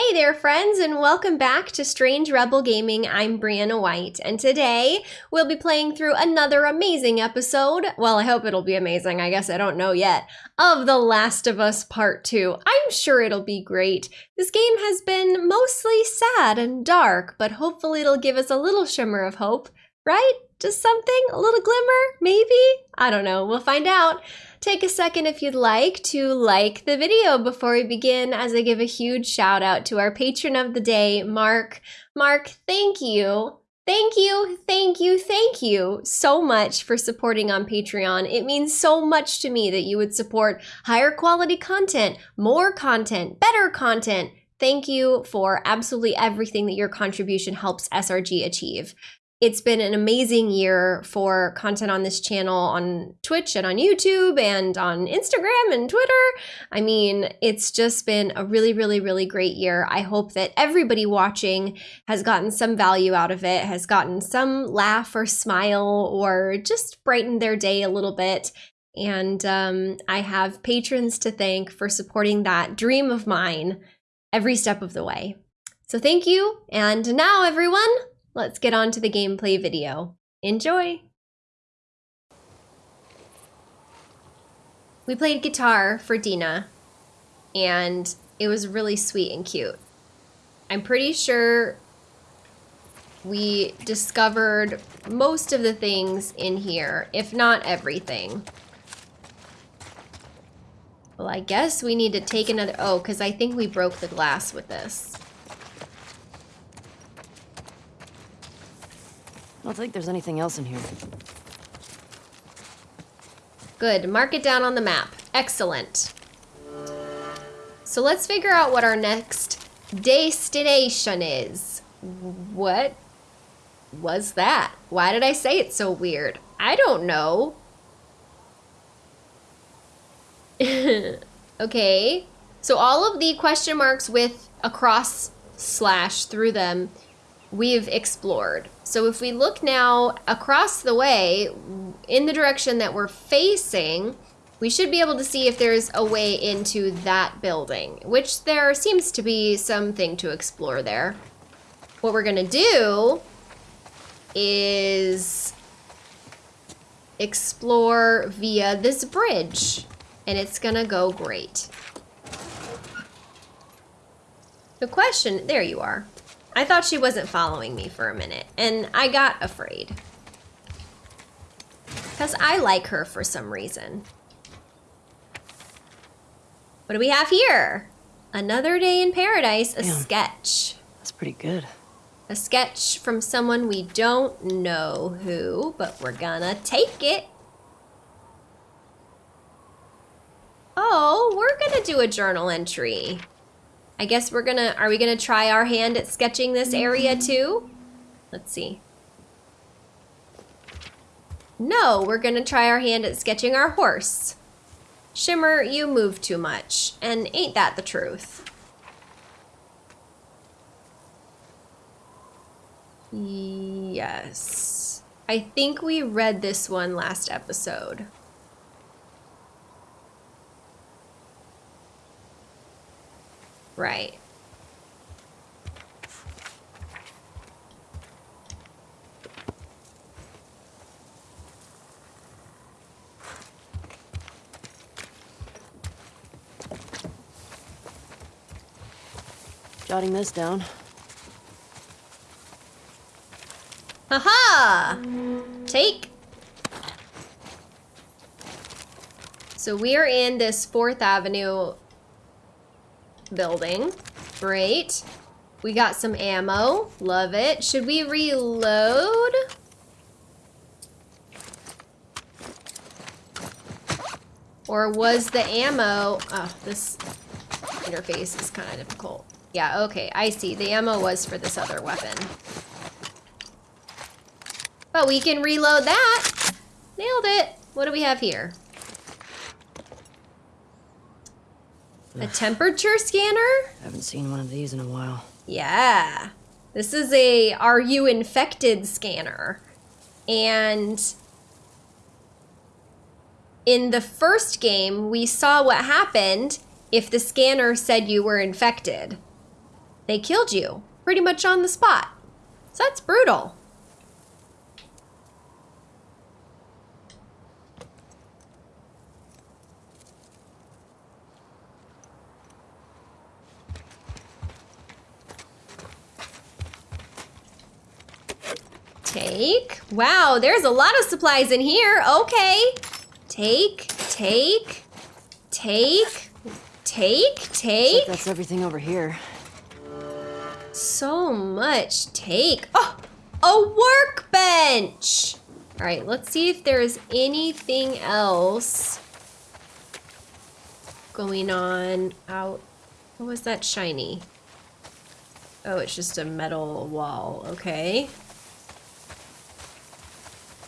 Hey there, friends, and welcome back to Strange Rebel Gaming. I'm Brianna White, and today we'll be playing through another amazing episode. Well, I hope it'll be amazing. I guess I don't know yet. Of The Last of Us Part 2. I'm sure it'll be great. This game has been mostly sad and dark, but hopefully it'll give us a little shimmer of hope, right? Just something? A little glimmer? Maybe? I don't know. We'll find out. Take a second if you'd like to like the video before we begin as I give a huge shout out to our patron of the day, Mark. Mark, thank you. Thank you, thank you, thank you so much for supporting on Patreon. It means so much to me that you would support higher quality content, more content, better content. Thank you for absolutely everything that your contribution helps SRG achieve it's been an amazing year for content on this channel on Twitch and on YouTube and on Instagram and Twitter. I mean, it's just been a really, really, really great year. I hope that everybody watching has gotten some value out of it, has gotten some laugh or smile or just brightened their day a little bit. And um, I have patrons to thank for supporting that dream of mine every step of the way. So thank you. And now, everyone, let's get on to the gameplay video. Enjoy! We played guitar for Dina, and it was really sweet and cute. I'm pretty sure we discovered most of the things in here, if not everything. Well, I guess we need to take another... Oh, because I think we broke the glass with this. Don't think there's anything else in here. Good. Mark it down on the map. Excellent. So let's figure out what our next destination is. What was that? Why did I say it so weird? I don't know. okay. So all of the question marks with a cross slash through them we've explored. So if we look now across the way in the direction that we're facing, we should be able to see if there's a way into that building, which there seems to be something to explore there. What we're gonna do is explore via this bridge, and it's gonna go great. The question, there you are. I thought she wasn't following me for a minute, and I got afraid. Because I like her for some reason. What do we have here? Another day in paradise, a Damn. sketch. That's pretty good. A sketch from someone we don't know who, but we're gonna take it. Oh, we're gonna do a journal entry. I guess we're gonna, are we gonna try our hand at sketching this area mm-hmm. too? Let's see. No, we're gonna try our hand at sketching our horse. Shimmer, you move too much, and ain't that the truth? Yes. I think we read this one last episode. Right. Jotting this down. Haha! Take. So we are in this 4th Avenue building. Great. We got some ammo. Love it. Should we reload? Or was the ammo... Oh, this interface is kind of difficult. Yeah, okay, I see. The ammo was for this other weapon. But we can reload that. Nailed it. What do we have here? A temperature scanner? I Haven't seen one of these in a while. Yeah. This is a are you infected scanner. And in the first game, we saw what happened if the scanner said you were infected. they killed you pretty much on the spot. So that's brutal. Take. Wow, there's a lot of supplies in here. Okay. Take, take, take, take, take. that's everything over here. So much take. Oh, a workbench. All right, let's see if there's anything else going on out. What was that shiny? Oh, it's just a metal wall. Okay.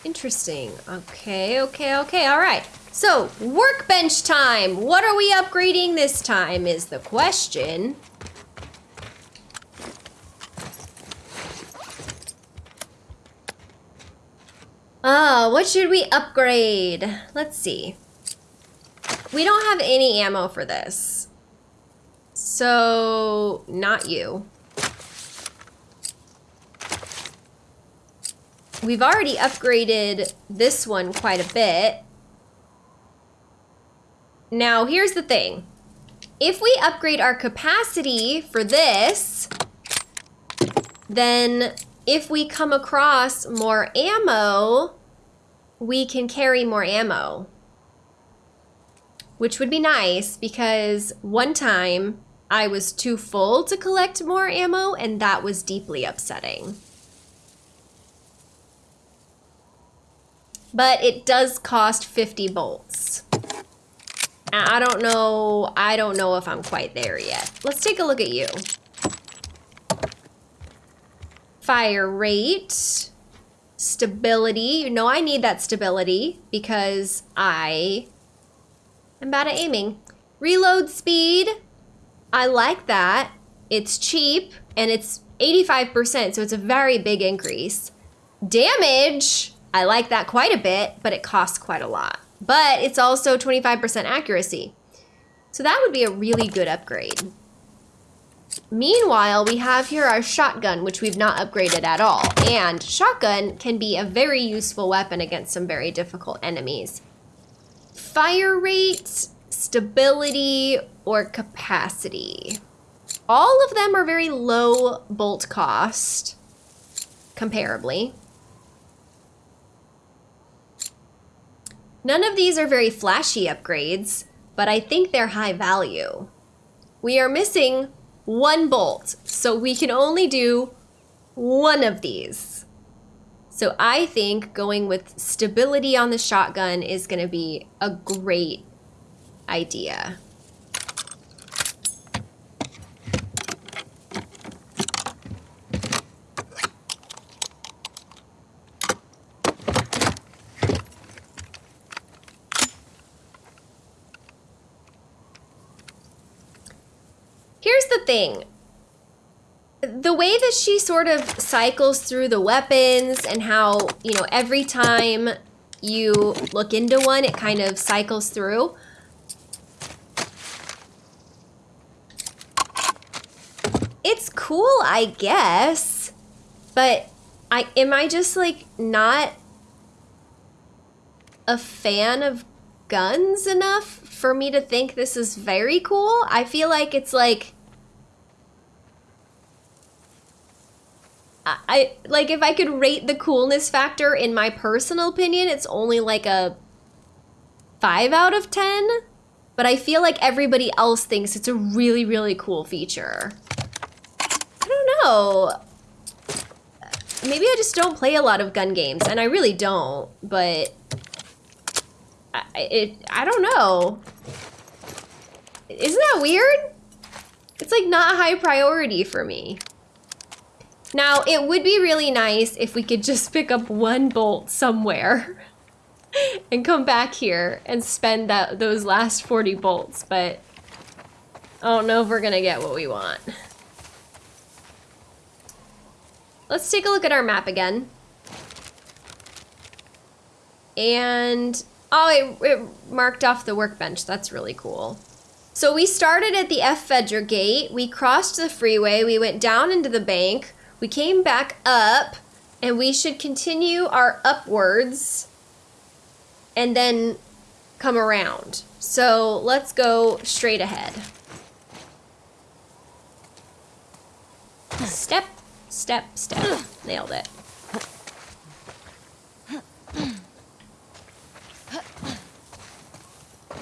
Interesting. Okay, okay, okay. All right. So, workbench time. What are we upgrading this time is the question. Ah, what should we upgrade? Let's see. We don't have any ammo for this. So, not you. We've already upgraded this one quite a bit. Now, here's the thing. If we upgrade our capacity for this, then if we come across more ammo, we can carry more ammo. Which would be nice because one time I was too full to collect more ammo and that was deeply upsetting. But it does cost 50 bolts. I don't know, I don't know if I'm quite there yet. Let's take a look at you. Fire rate, stability. You know I need that stability because I am bad at aiming. Reload speed, I like that. It's cheap and it's 85%, so it's a very big increase. Damage, I like that quite a bit, but it costs quite a lot. But it's also 25% accuracy. So that would be a really good upgrade. Meanwhile, we have here our shotgun, which we've not upgraded at all. And shotgun can be a very useful weapon against some very difficult enemies. Fire rate, stability, or capacity. All of them are very low bolt cost, comparably. None of these are very flashy upgrades, but I think they're high value. We are missing one bolt, so we can only do one of these. So I think going with stability on the shotgun is gonna be a great idea. Here's thing. The way that she sort of cycles through the weapons and how, you know, every time you look into one, it kind of cycles through. It's cool, I guess, but I am I just like not a fan of guns enough for me to think this is very cool. I feel like it's like I, like if I could rate the coolness factor in my personal opinion, it's only like a 5 out of 10, but I feel like everybody else thinks it's a really really cool feature. I don't know. Maybe I just don't play a lot of gun games and I really don't, but I, it, I don't know. Isn't that weird? It's like not a high priority for me. Now, it would be really nice if we could just pick up one bolt somewhere and come back here and spend that those last 40 bolts, but I don't know if we're gonna get what we want. Let's take a look at our map again. And Oh, it, it marked off the workbench. That's really cool. So we started at the F Fedra gate, we crossed the freeway, we went down into the bank, we came back up, and we should continue our upwards and then come around. So let's go straight ahead. Step, step, step. Nailed it.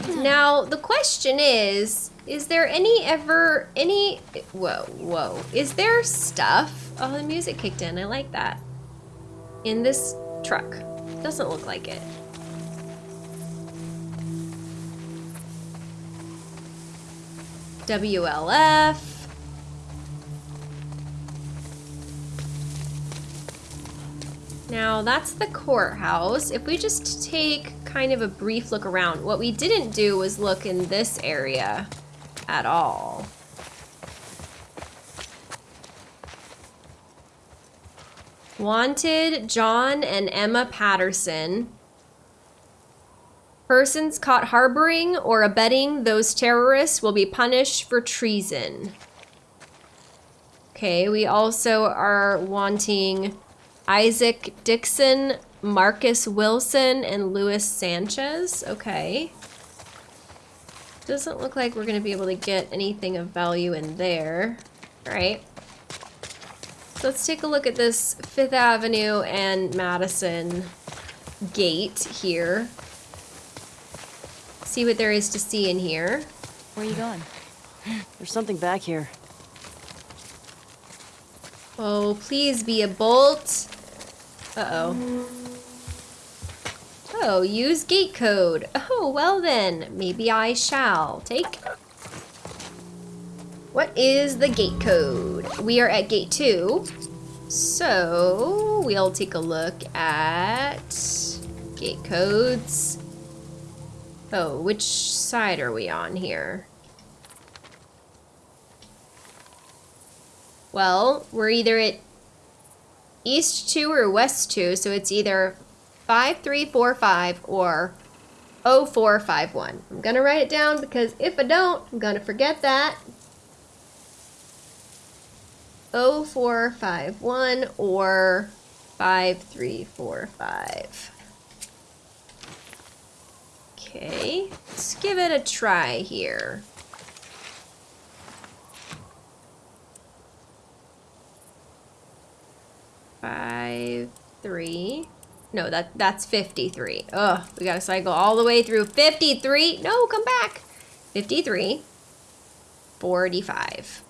Now, the question is, is there any ever, any, whoa, whoa, is there stuff? Oh, the music kicked in, I like that. In this truck. Doesn't look like it. WLF. Now that's the courthouse. If we just take kind of a brief look around, what we didn't do was look in this area at all. Wanted John and Emma Patterson. Persons caught harboring or abetting those terrorists will be punished for treason. Okay, we also are wanting Isaac Dixon, Marcus Wilson, and Luis Sanchez. Okay. Doesn't look like we're going to be able to get anything of value in there. All right. So let's take a look at this Fifth Avenue and Madison gate here. See what there is to see in here. Where are you going? There's something back here. Oh, please be a bolt. Uh-oh. Oh, use gate code. Oh, well then, maybe I shall. Take. What is the gate code? We are at gate two. So, we'll take a look at gate codes. Oh, which side are we on here? Well, we're either at east 2 or west 2, so it's either 5345 or 0451. I'm going to write it down because if I don't, I'm going to forget that. 0451 or 5345. Okay, let's give it a try here. Five, three. No, that that's 53. Ugh, we gotta cycle all the way through 53. No, come back. 53. 45.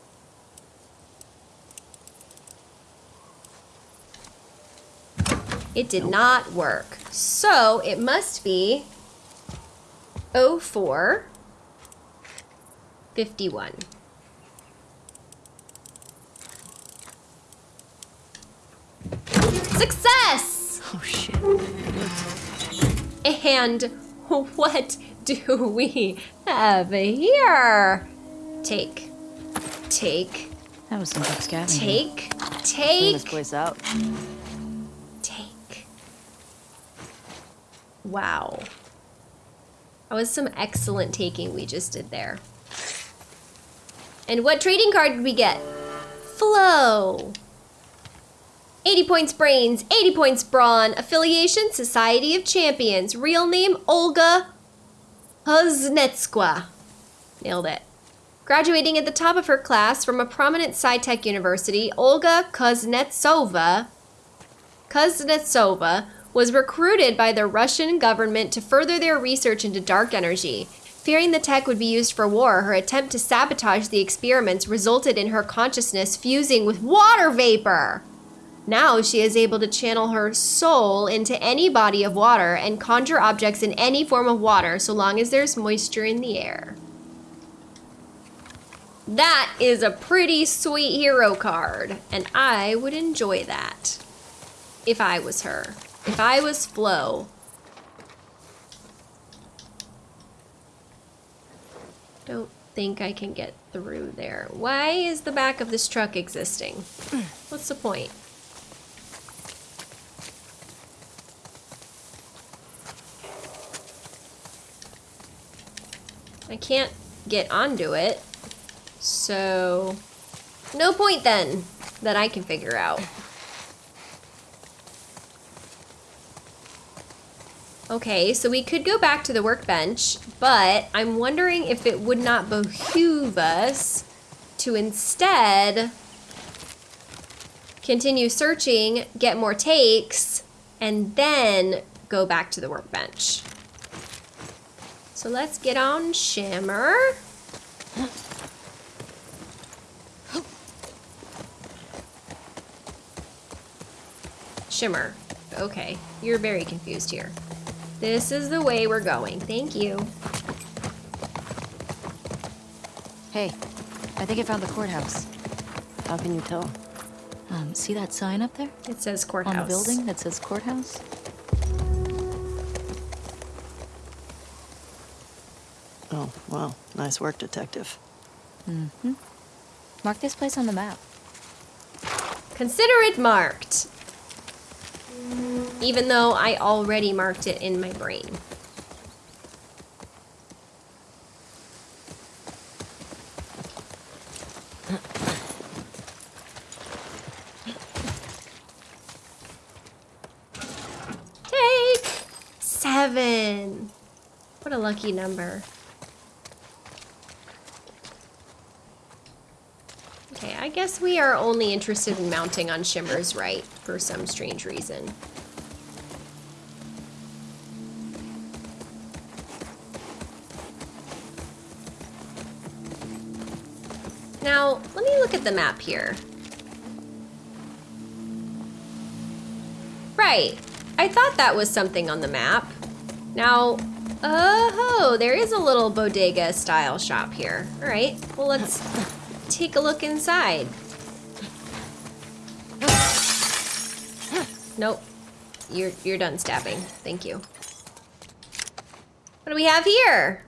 It did not work. So it must be 04 51. Success! And what do we have here? Take. Take. That was some good scavenging. Take. Take. Clean this Take. place out. Take. Wow. That was some excellent taking we just did there. And what trading card did we get? Flow. 80 points brains, 80 points brawn. Affiliation, Society of Champions. Real name, Olga Kuznetskwa. Nailed it. Graduating at the top of her class from a prominent sci-tech university, Olga Kuznetsova Kuznetsova was recruited by the Russian government to further their research into dark energy. Fearing the tech would be used for war, her attempt to sabotage the experiments resulted in her consciousness fusing with water vapor. Now she is able to channel her soul into any body of water and conjure objects in any form of water so long as there's moisture in the air. That is a pretty sweet hero card, and I would enjoy that if I was her. If I was Flo. Don't think I can get through there. Why is the back of this truck existing? What's the point? I can't get onto it. So, no point then that I can figure out. Okay, so we could go back to the workbench, but I'm wondering if it would not behoove us to instead continue searching, get more takes, and then go back to the workbench. So let's get on Shimmer. Shimmer. Okay, you're very confused here. This is the way we're going. Thank you. Hey, I think I found the courthouse. How can you tell? Um, see that sign up there? It says courthouse. On the building that says courthouse? Oh, wow. Nice work, detective. Mm-hmm. Mark this place on the map. Consider it marked. Even though I already marked it in my brain. Take seven. What a lucky number. Okay, I guess we are only interested in mounting on Shimmer's right for some strange reason. Now, let me look at the map here. Right, I thought that was something on the map. Now, oh, there is a little bodega style shop here. All right, well, let's take a look inside. Nope. You're you're done stabbing. Thank you. What do we have here?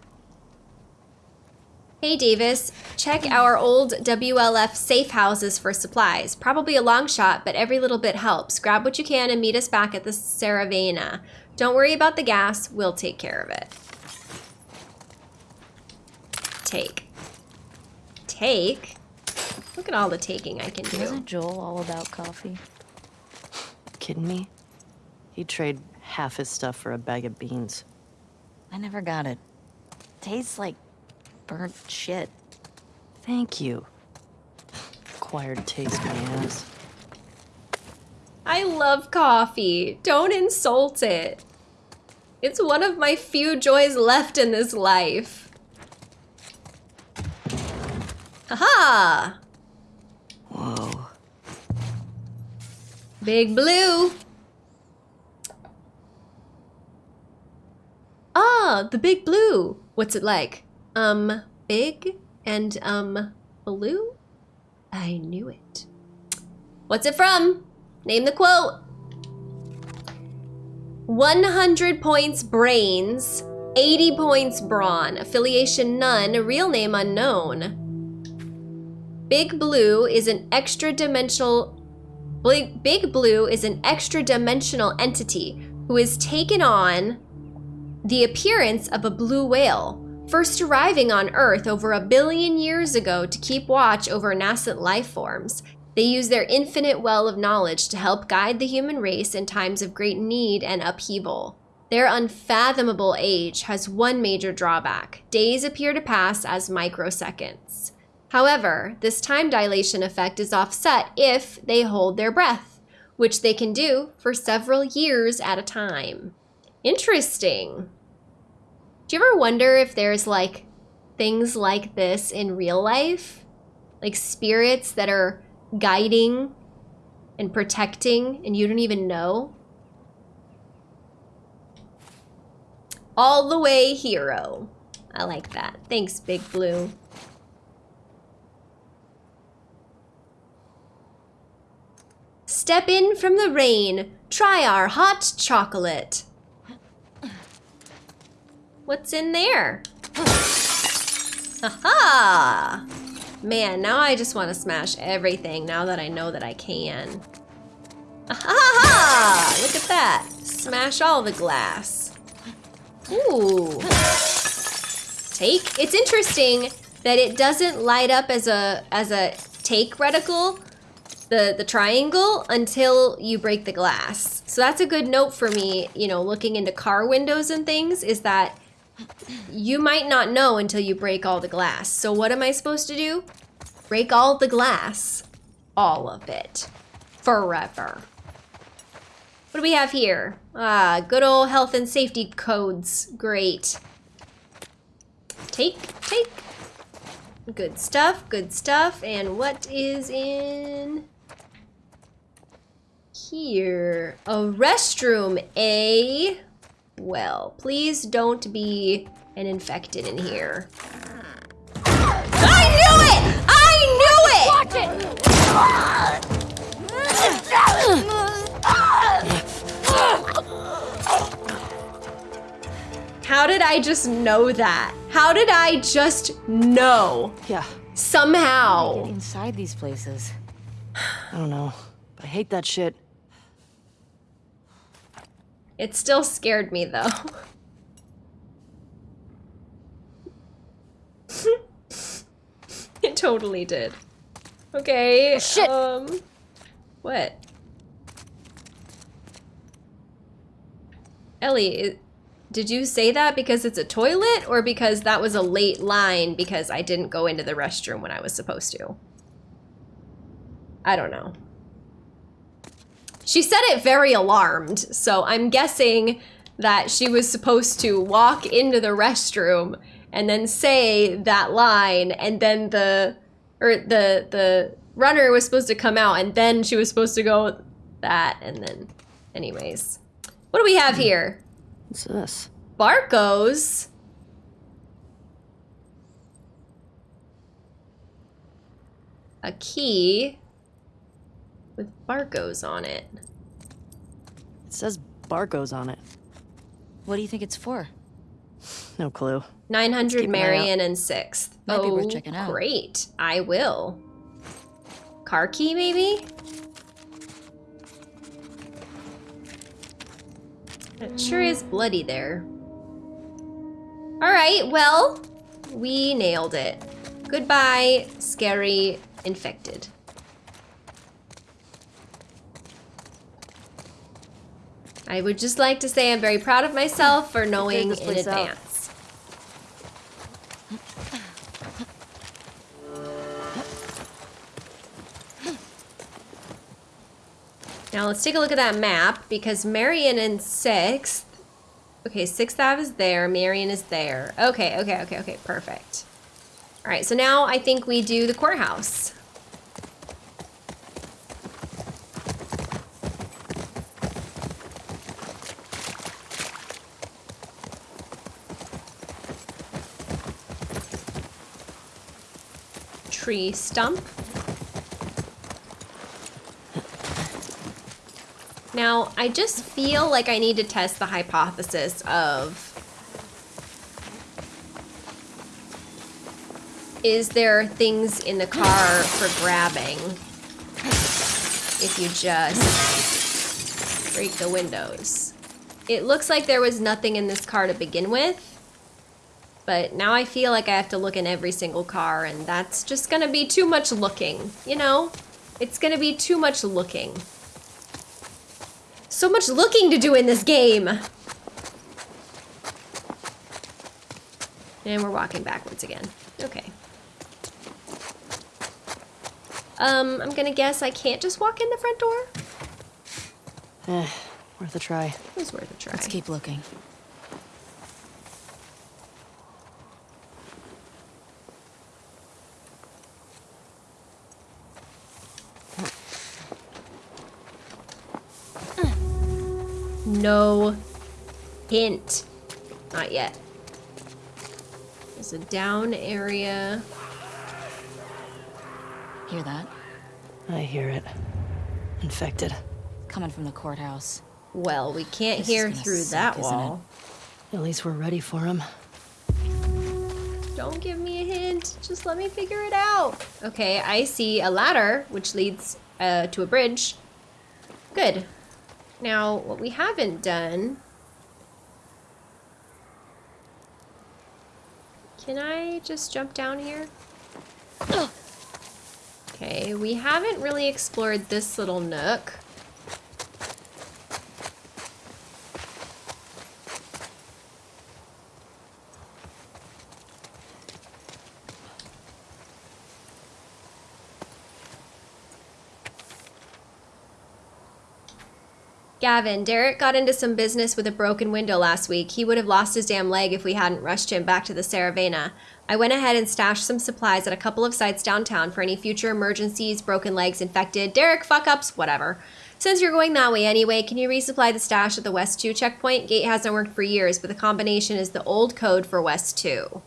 Hey Davis, check our old WLF safe houses for supplies. Probably a long shot, but every little bit helps. Grab what you can and meet us back at the Saravana. Don't worry about the gas, we'll take care of it. Take. Take? Look at all the taking I can do. Wasn't Joel all about coffee? Kidding me? He'd trade half his stuff for a bag of beans. I never got it. Tastes like burnt shit. Thank you. Acquired taste, my ass. I love coffee. Don't insult it. It's one of my few joys left in this life. Aha! Whoa. Big Blue. Ah, the Big Blue. What's it like? Um, big and, um, blue? I knew it. What's it from? Name the quote. 100 points brains, 80 points brawn, affiliation none, real name unknown. Big Blue is an extra dimensional Big, Blue is an extra dimensional entity who has taken on the appearance of a blue whale, first arriving on Earth over a billion years ago to keep watch over nascent life forms. They use their infinite well of knowledge to help guide the human race in times of great need and upheaval. Their unfathomable age has one major drawback. Days appear to pass as microseconds. However, this time dilation effect is offset if they hold their breath, which they can do for several years at a time. Interesting. Do you ever wonder if there's like things like this in real life? Like spirits that are guiding and protecting and you don't even know? All the way hero. I like that. Thanks, Big Blue. Step in from the rain. Try our hot chocolate. What's in there? Aha! Man, now I just want to smash everything now that I know that I can. Aha! Look at that. Smash all the glass. Ooh. take. It's interesting that it doesn't light up as a as a take reticle, the the triangle, until you break the glass. So that's a good note for me, you know, looking into car windows and things, is that you might not know until you break all the glass. So what am I supposed to do? Break all the glass. All of it. Forever. What do we have here? Ah, good old health and safety codes. Great. Take, take. Good stuff, good stuff. And what is in here? A restroom, eh? Well, please don't be an infected in here. I knew it! I knew it! Watch it! How did I just know that? How did I just know? Yeah, Get Somehow. inside these places. I don't know. I hate that shit. It still scared me though. it totally did. Okay. shit. Um what? Ellie, did you say that because it's a toilet or because that was a late line because I didn't go into the restroom when I was supposed to? I don't know. She said it very alarmed, so I'm guessing that she was supposed to walk into the restroom and then say that line and then the or the the runner was supposed to come out and then she was supposed to go that and then anyways. What do we have here? What's this? Barco's. A key with Barco's on it. It says Barco's on it. What do you think it's for? No clue. 900 keep an eye out. Marion and 6th. Might be oh, worth checking out. great. I will. Car key, maybe? It sure is bloody there. All right, well, we nailed it. Goodbye, scary infected. I would just like to say I'm very proud of myself for knowing in advance. Now let's take a look at that map because Marion and 6th. Okay, 6th Ave is there, Marion is there. Okay, okay, okay, okay, perfect. All right, so now I think we do the courthouse. Tree stump. Now, I just feel like I need to test the hypothesis of is there things in the car for grabbing if you just break the windows? It looks like there was nothing in this car to begin with, but now I feel like I have to look in every single car, and that's just gonna be too much looking, you know? It's gonna be too much looking. So much looking to do in this game. And we're walking backwards again. Okay. Um, I'm gonna guess I can't just walk in the front door? Eh, worth a try. It was worth a try. Let's keep looking. No hint. Not yet. There's a down area. Hear that? I hear it. Infected. Coming from the courthouse. Well, we can't This hear through suck, that isn't it? wall. At least we're ready for him. Don't give me a hint. Just let me figure it out. Okay, I see a ladder, which leads uh, to a bridge. Good. Now, what we haven't done Can I just jump down here? Okay, we haven't really explored this little nook. Gavin, Derek got into some business with a broken window last week. He would have lost his damn leg if we hadn't rushed him back to the Saravena. I went ahead and stashed some supplies at a couple of sites downtown for any future emergencies, broken legs, infected, Derek fuck ups, whatever. Since you're going that way anyway, can you resupply the stash at the West 2 checkpoint? Gate hasn't worked for years, but the combination is the old code for West 2.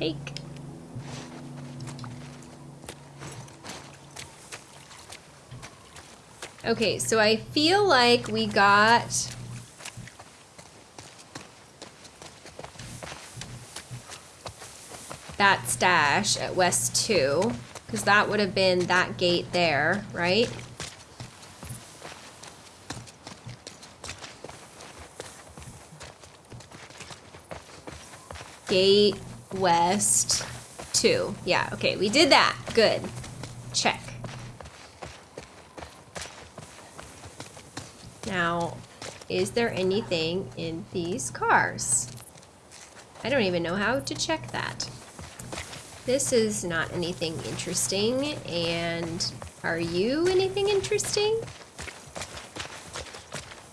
Take. Okay, so I feel like we got that stash at West 2, because that would have been that gate there, right? Gate West 2. Yeah, okay, we did that. Good. Check. Now, is there anything in these cars? I don't even know how to check that. This is not anything interesting, and are you anything interesting?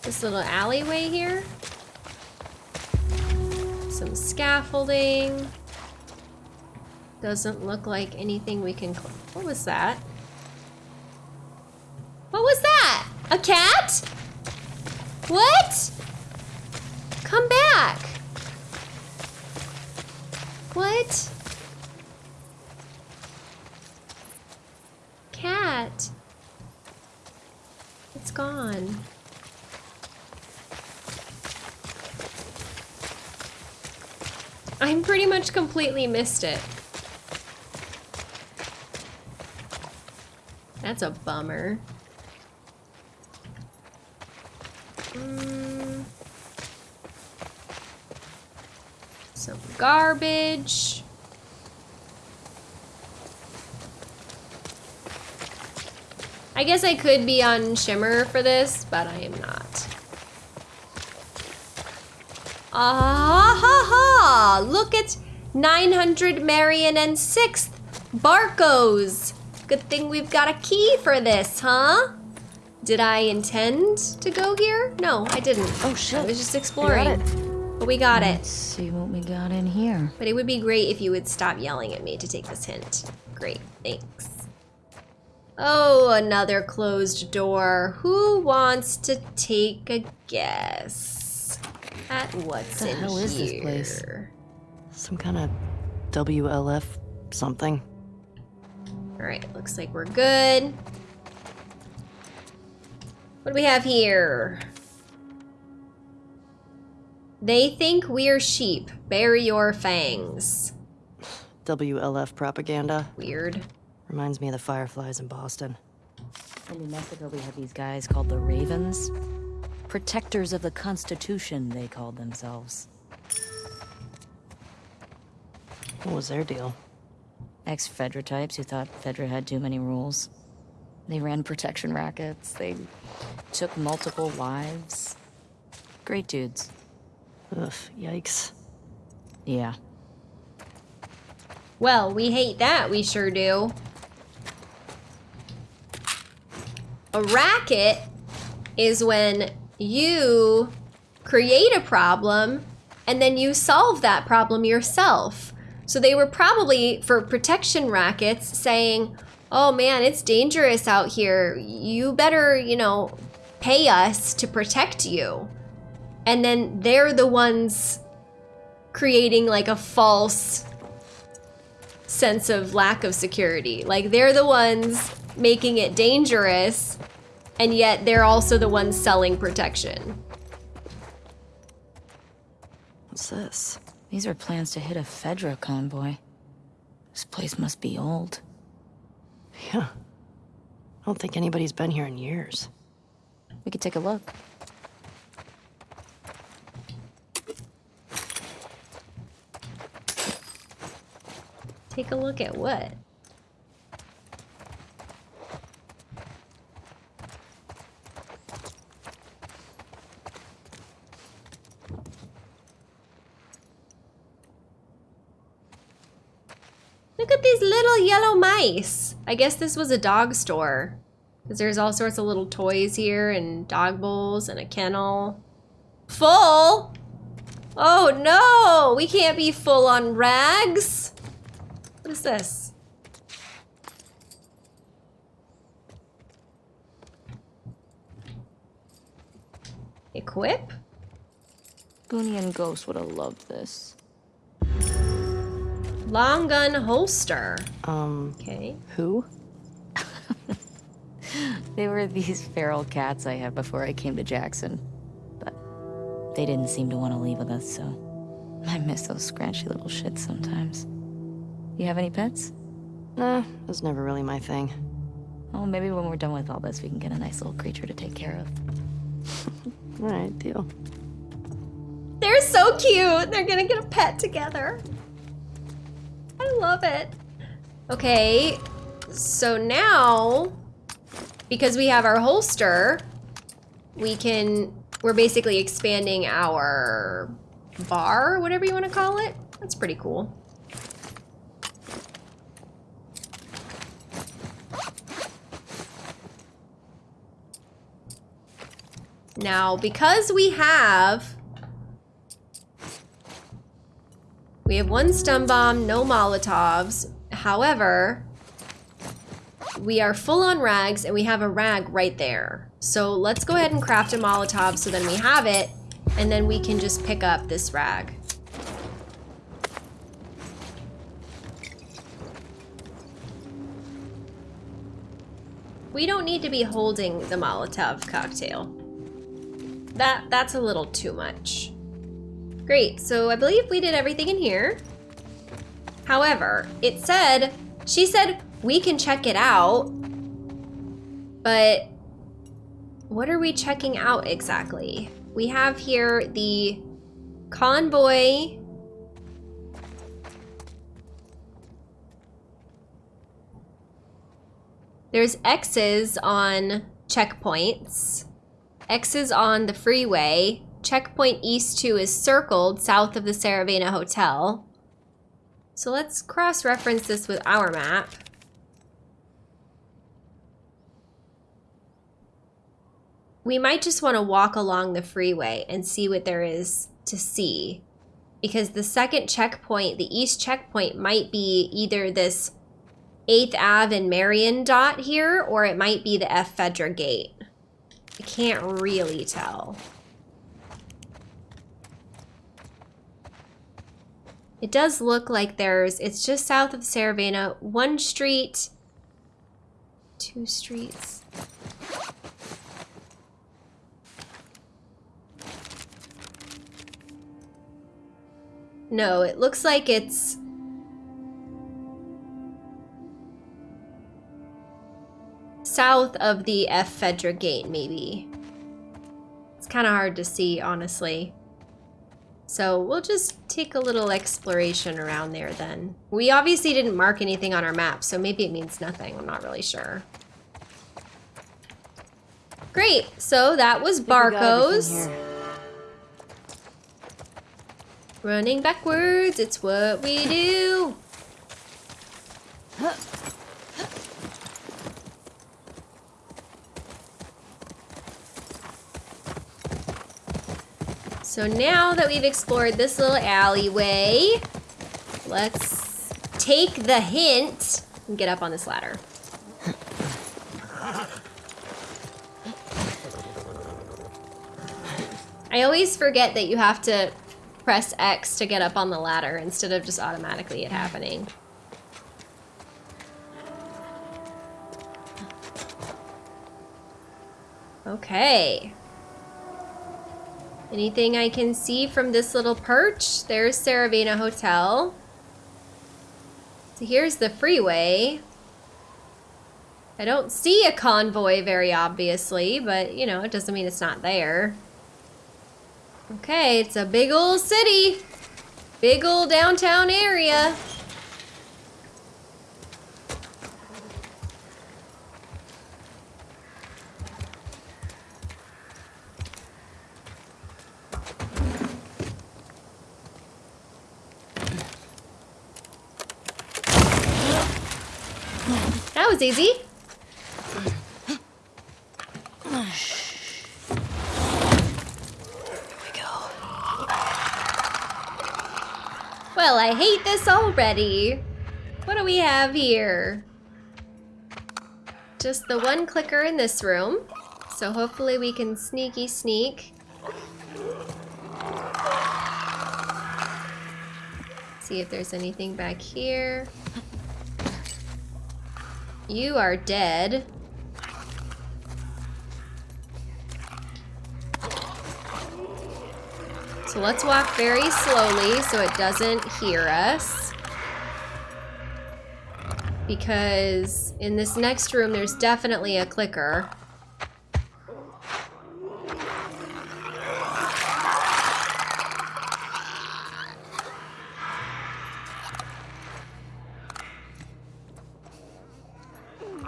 This little alleyway here? Some scaffolding. Doesn't look like anything we can... What was that? What was that? A cat? What? Come back. What? Cat. It's gone. I'm pretty much completely missed it. That's a bummer. Mm. Some garbage. I guess I could be on Shimmer for this, but I am not. Ah ha ha! Look at 900 Marion and 6th Barcos. Good thing we've got a key for this, huh? Did I intend to go here? No, I didn't. Oh, shit. I was just exploring. it. But we got Let's it. see what we got in here. But it would be great if you would stop yelling at me to take this hint. Great, thanks. Oh, another closed door. Who wants to take a guess at what's The in hell is this place? Some kind of WLF something. All right, looks like we're good. What do we have here? They think we're sheep. Bury your fangs. WLF propaganda. Weird. Reminds me of the Fireflies in Boston. In New Mexico, we have these guys called the Ravens. Protectors of the Constitution, they called themselves. What was their deal? Ex Fedra types who thought Fedra had too many rules. They ran protection rackets, they took multiple wives. Great dudes. Ugh, yikes. Yeah. Well, we hate that, we sure do. A racket is when you create a problem and then you solve that problem yourself. So they were probably, for protection rackets, saying, oh man, it's dangerous out here. You better, you know, pay us to protect you. And then they're the ones creating like a false sense of lack of security. Like they're the ones making it dangerous, and yet they're also the ones selling protection. What's this? These are plans to hit a Fedra convoy. This place must be old. Yeah. I don't think anybody's been here in years. We could take a look. Take a look at what? Look at these little mice. I guess this was a dog store. Because there's all sorts of little toys here and dog bowls and a kennel. Full? Oh no! We can't be full on rags. What is this? Equip? Goonie and Ghost would have loved this. Long gun holster. Um, Okay. who? They were these feral cats I had before I came to Jackson. But they didn't seem to want to leave with us, so I miss those scratchy little shits sometimes. You have any pets? Nah, it was never really my thing. Oh, maybe when we're done with all this, we can get a nice little creature to take care of. Alright, deal. They're so cute. They're gonna get a pet together. I love it. Okay, so now, because we have our holster, we can, we're basically expanding our bar, whatever you want to call it. That's pretty cool. Now, because we have We have one stun bomb, no Molotovs. However, we are full on rags and we have a rag right there. So let's go ahead and craft a Molotov so then we have it and then we can just pick up this rag. We don't need to be holding the Molotov cocktail. That that's a little too much. Great, so I believe we did everything in here. However, it said, she said we can check it out, but what are we checking out exactly? We have here the convoy. There's X's on checkpoints, X's on the freeway, checkpoint east 2 is circled south of the Saravena Hotel. So let's cross-reference this with our map. We might just want to walk along the freeway and see what there is to see. Because the second checkpoint, the east checkpoint, might be either this 8th Ave and Marion dot here, or it might be the F Fedra gate. I can't really tell. It does look like there's, it's just south of Saravena, one street, two streets. No, it looks like it's south of the F Fedra gate, maybe. It's kind of hard to see, honestly. So we'll just take a little exploration around there then. We obviously didn't mark anything on our map, so maybe it means nothing. I'm not really sure. Great, so that was Barco's. Running backwards, it's what we do. So now that we've explored this little alleyway, let's take the hint and get up on this ladder. I always forget that you have to press X to get up on the ladder instead of just automatically it happening. Okay. Anything I can see from this little perch? There's Saravena Hotel. So here's the freeway. I don't see a convoy very obviously, but you know, it doesn't mean it's not there. Okay, it's a big old city. Big old downtown area. That was easy. Well, I hate this already. What do we have here? Just the one clicker in this room. So hopefully we can sneaky sneak. See if there's anything back here. You are dead. So let's walk very slowly so it doesn't hear us. Because in this next room, there's definitely a clicker.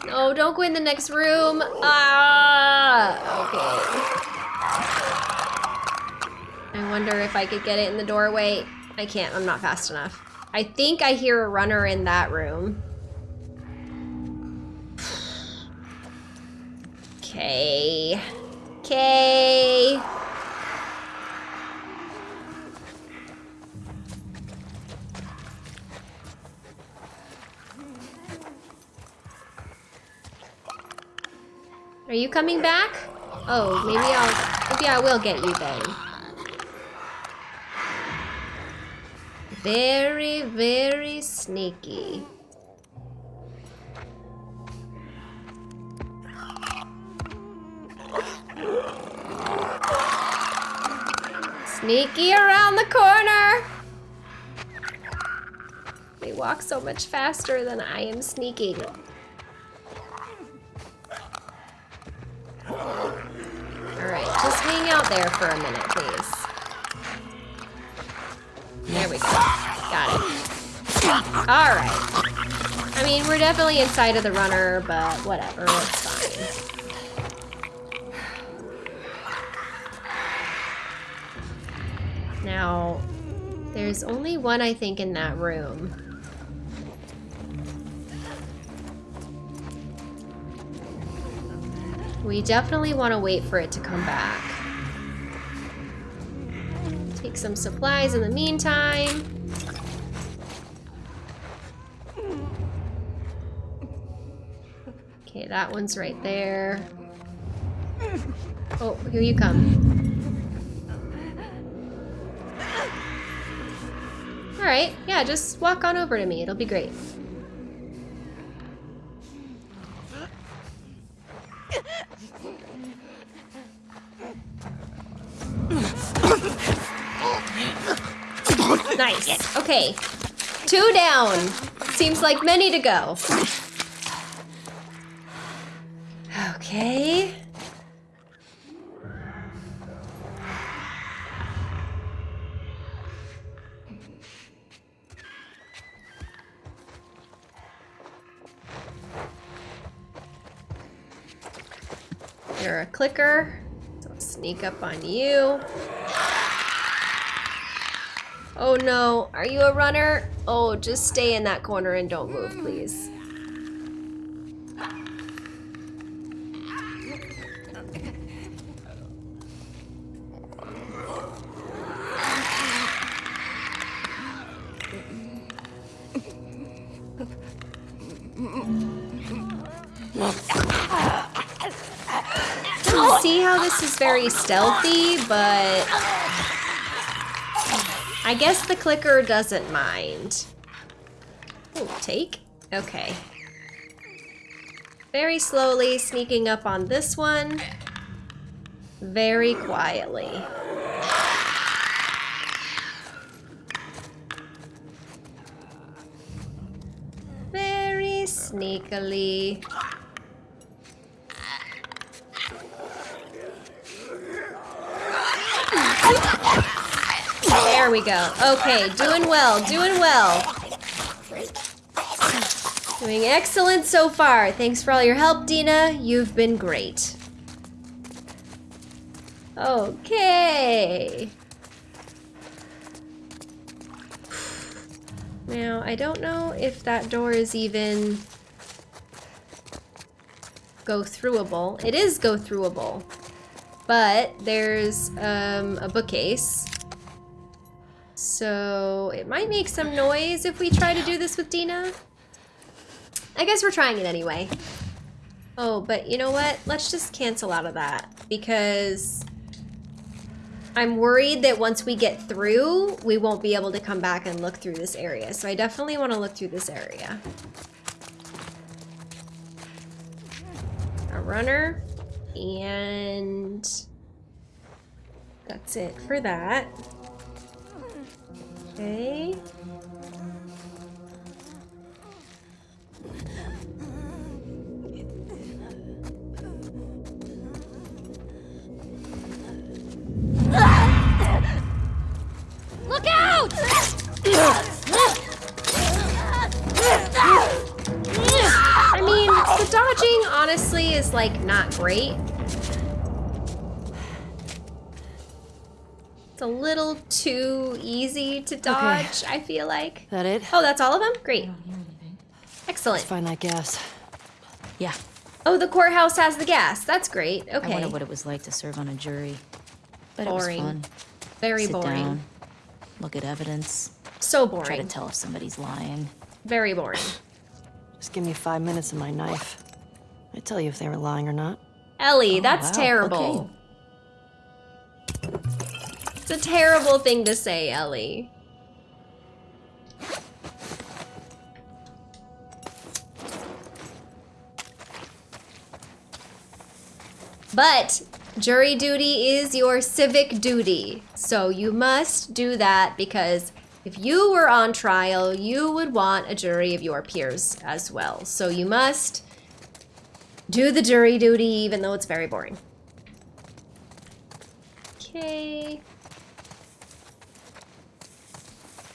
No, don't go in the next room. Ah, okay. I wonder if I could get it in the doorway. I can't, I'm not fast enough. I think I hear a runner in that room. Okay. Okay. Are you coming back? Oh, maybe I'll, maybe I will get you then. Very, very sneaky. Sneaky around the corner! They walk so much faster than I am sneaking. Alright, just hang out there for a minute, please. There we go. Got it. Alright. I mean, we're definitely inside of the runner, but whatever, it's fine. Now, there's only one, I think, in that room. We definitely want to wait for it to come back. Take some supplies in the meantime. Okay, that one's right there. Oh, here you come. Alright, yeah, just walk on over to me. It'll be great. Nice. Okay. Two down. Seems like many to go. Okay. You're a clicker. I'll sneak up on you. Oh no, are you a runner? Oh, just stay in that corner and don't move, please. See how this is very stealthy, but I guess the clicker doesn't mind. Take? Okay. Very slowly sneaking up on this one. Very quietly. Very sneakily. There we go. Okay, doing well, doing well. Doing excellent so far. Thanks for all your help, Dina. You've been great. Okay. Now, I don't know if that door is even go throughable. It is go throughable, but there's um, a bookcase. So it might make some noise if we try to do this with Dina. I guess we're trying it anyway. Oh, but you know what? Let's just cancel out of that because I'm worried that once we get through, we won't be able to come back and look through this area. So I definitely want to look through this area. A runner. And that's it for that. Okay. Look out! I mean, the dodging honestly is like not great. It's a little too easy to dodge, I feel like. That it? Oh, that's all of them? Great. Oh, Excellent. Let's find that gas. Yeah, Oh, the courthouse has the gas. That's great. Okay. I Okay. wonder what it was like to serve on a jury. But Boring. it was fun. Very Sit boring. down, look at evidence, So boring. try to tell if somebody's lying. Very boring. Just give me five minutes and my knife. I tell you if they were lying or not. Ellie, Oh, that's wow. terrible. It's a terrible thing to say, Ellie. But jury duty is your civic duty. So you must do that because if you were on trial, you would want a jury of your peers as well. So you must do the jury duty even though it's very boring. Okay.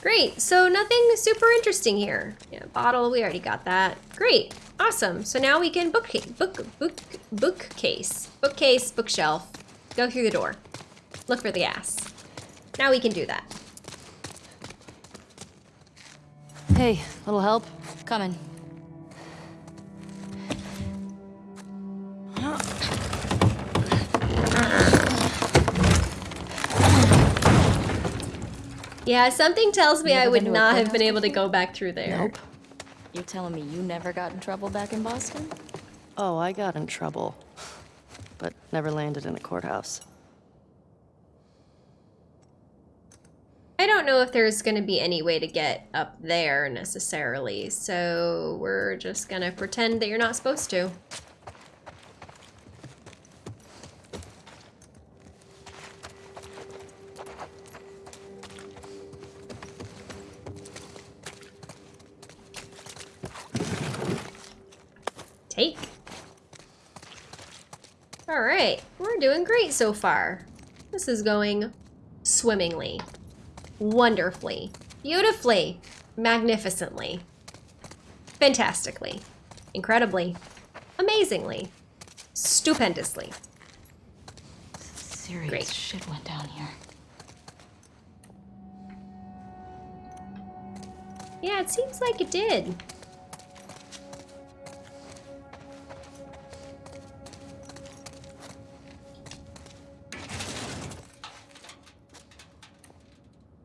Great, so nothing super interesting here. Yeah, bottle, we already got that. Great, awesome. So now we can book, book, book, bookcase, bookcase, bookshelf, go through the door, look for the gas. Now we can do that. Hey, little help? Coming. Yeah, something tells me I would been to a not have been able to go back through there. Nope. You're telling me you never got in trouble back in Boston? Oh, I got in trouble. But never landed in a courthouse. I don't know if there's going to be any way to get up there necessarily, so we're just going to pretend that you're not supposed to. All right, we're doing great so far. This is going swimmingly wonderfully, beautifully, magnificently, fantastically, incredibly, amazingly, stupendously. Serious Great. shit went down here. Yeah, it seems like it did.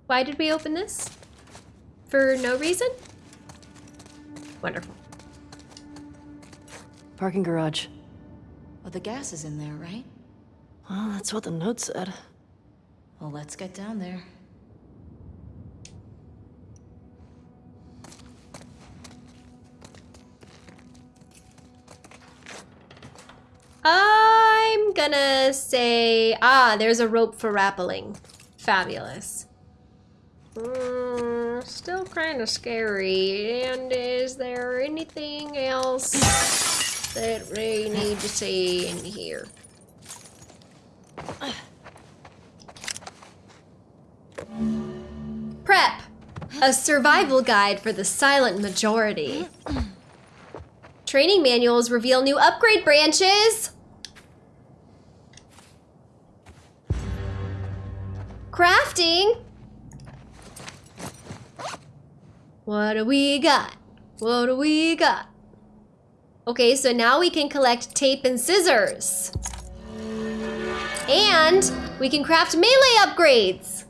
Why did we open this? For no reason? Wonderful. Parking garage. Well, the gas is in there, right? Well, that's what the note said. Well, let's get down there. I'm gonna gonna say, ah, there's a rope for rappelling. Fabulous. Mm, still kind of scary. And is there anything else that we need to see in here? Prep! A survival guide for the silent majority. Training manuals reveal new upgrade branches. Crafting. What do we got? What do we got? Okay, so now we can collect tape and scissors. And we can craft melee upgrades.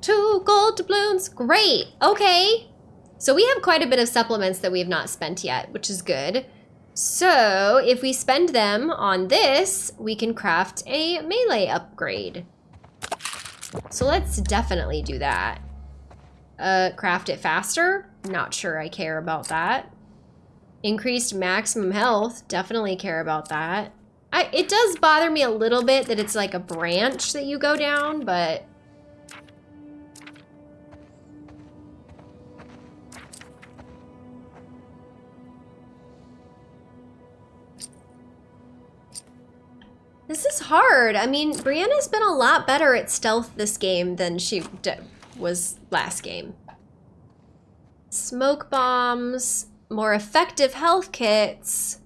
Two gold doubloons, great, okay. So we have quite a bit of supplements that we have not spent yet, which is good. So if we spend them on this, we can craft a melee upgrade. So let's definitely do that. Uh, craft it faster? Not sure I care about that. Increased maximum health, definitely care about that. I, it does bother me a little bit that it's like a branch that you go down, but This is hard. I mean, Brianna's been a lot better at stealth this game than she was last game. Smoke bombs, more effective health kits.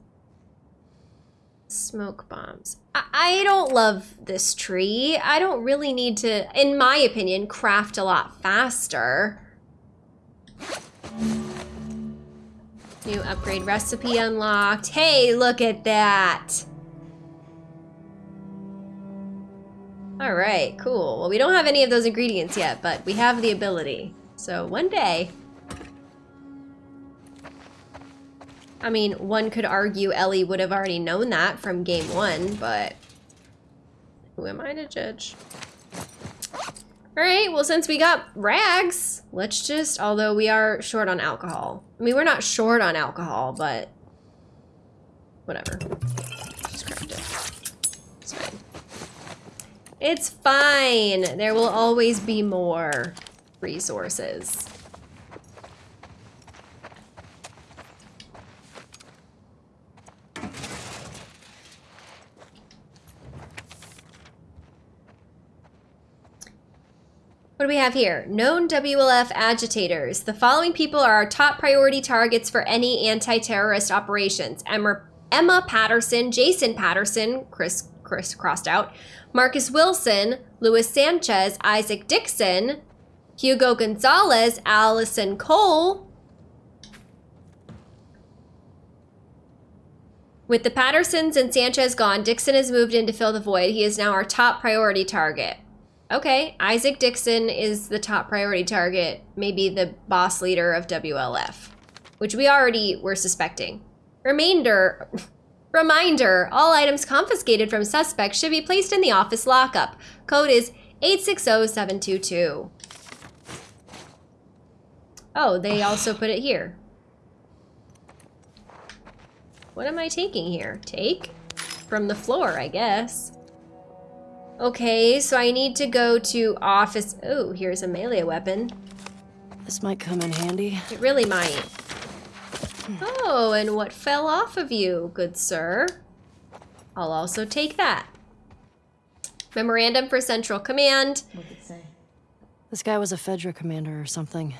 Smoke bombs. I, I don't love this tree. I don't really need to, in my opinion, craft a lot faster. New upgrade recipe unlocked. Hey, look at that. All right, cool. Well, we don't have any of those ingredients yet, but we have the ability. So one day... I mean, one could argue Ellie would have already known that from game one, but... Who am I to judge? Alright, well since we got rags, let's just, although we are short on alcohol. I mean, we're not short on alcohol, but... Whatever. It's fine. There will always be more resources. What do we have here? Known WLF agitators. The following people are our top priority targets for any anti-terrorist operations. Emma, Emma Patterson, Jason Patterson, Chris, Chris crossed out, Marcus Wilson, Luis Sanchez, Isaac Dixon, Hugo Gonzalez, Allison Cole. With the Pattersons and Sanchez gone, Dixon has moved in to fill the void. He is now our top priority target. Okay, Isaac Dixon is the top priority target, maybe the boss leader of WLF, which we already were suspecting. Remainder, Reminder, all items confiscated from suspects should be placed in the office lockup. Code is 860722. Oh, they also put it here. What am I taking here? Take? From the floor, I guess. Okay, so I need to go to office. Oh, here's a melee weapon. This might come in handy. It really might. Oh, and what fell off of you, good sir? I'll also take that. Memorandum for Central Command. What did it say? This guy was a Fedra commander or something.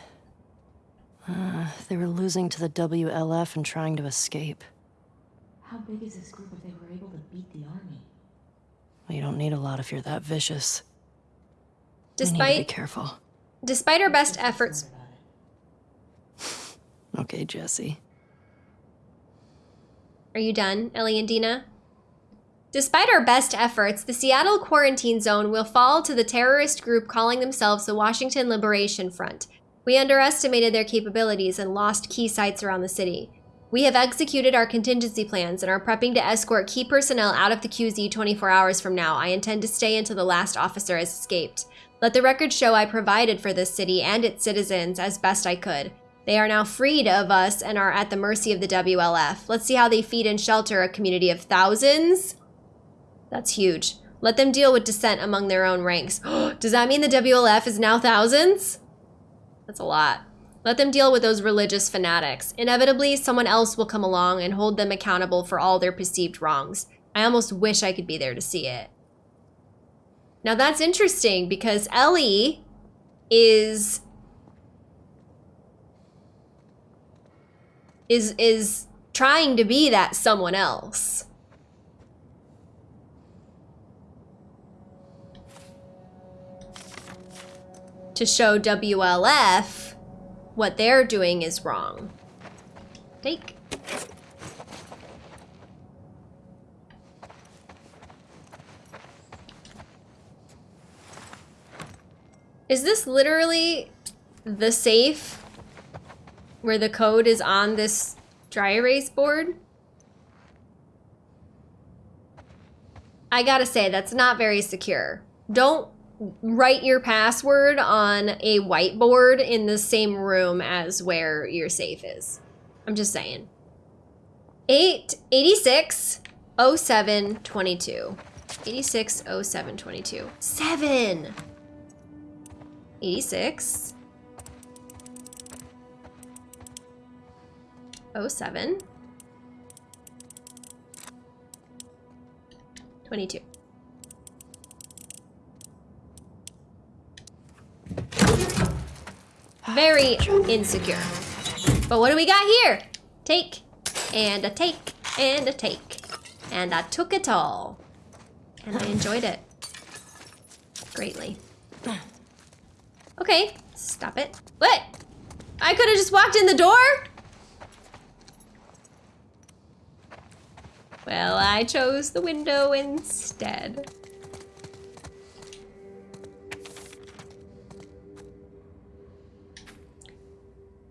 Uh, they were losing to the WLF and trying to escape. How big is this group if they were able to beat the army? Well, you don't need a lot if you're that vicious. Despite, need to be careful. Despite our best efforts. okay, Jesse. Are you done, Ellie and Dina? Despite our best efforts, the Seattle quarantine zone will fall to the terrorist group calling themselves the Washington Liberation Front. We underestimated their capabilities and lost key sites around the city. We have executed our contingency plans and are prepping to escort key personnel out of the QZ 24 hours from now. I intend to stay until the last officer has escaped. Let the record show I provided for this city and its citizens as best I could. They are now freed of us and are at the mercy of the WLF. Let's see how they feed and shelter a community of thousands. That's huge. Let them deal with dissent among their own ranks. Does that mean the WLF is now thousands? That's a lot. Let them deal with those religious fanatics. Inevitably, someone else will come along and hold them accountable for all their perceived wrongs. I almost wish I could be there to see it. Now that's interesting because Ellie is is is trying to be that someone else. To show WLF what they're doing is wrong. Take. Is this literally the safe where the code is on this dry erase board? I gotta say, that's not very secure. Don't write your password on a whiteboard in the same room as where your safe is. I'm just saying. 8, 86, 07, 22. 86, 07, 22. 7! 86. 07. 22. Very insecure. But what do we got here? Take, and a take, and a take. And I took it all. And I enjoyed it. Greatly. Okay, stop it. What? I could have just walked in the door? Well, I chose the window instead.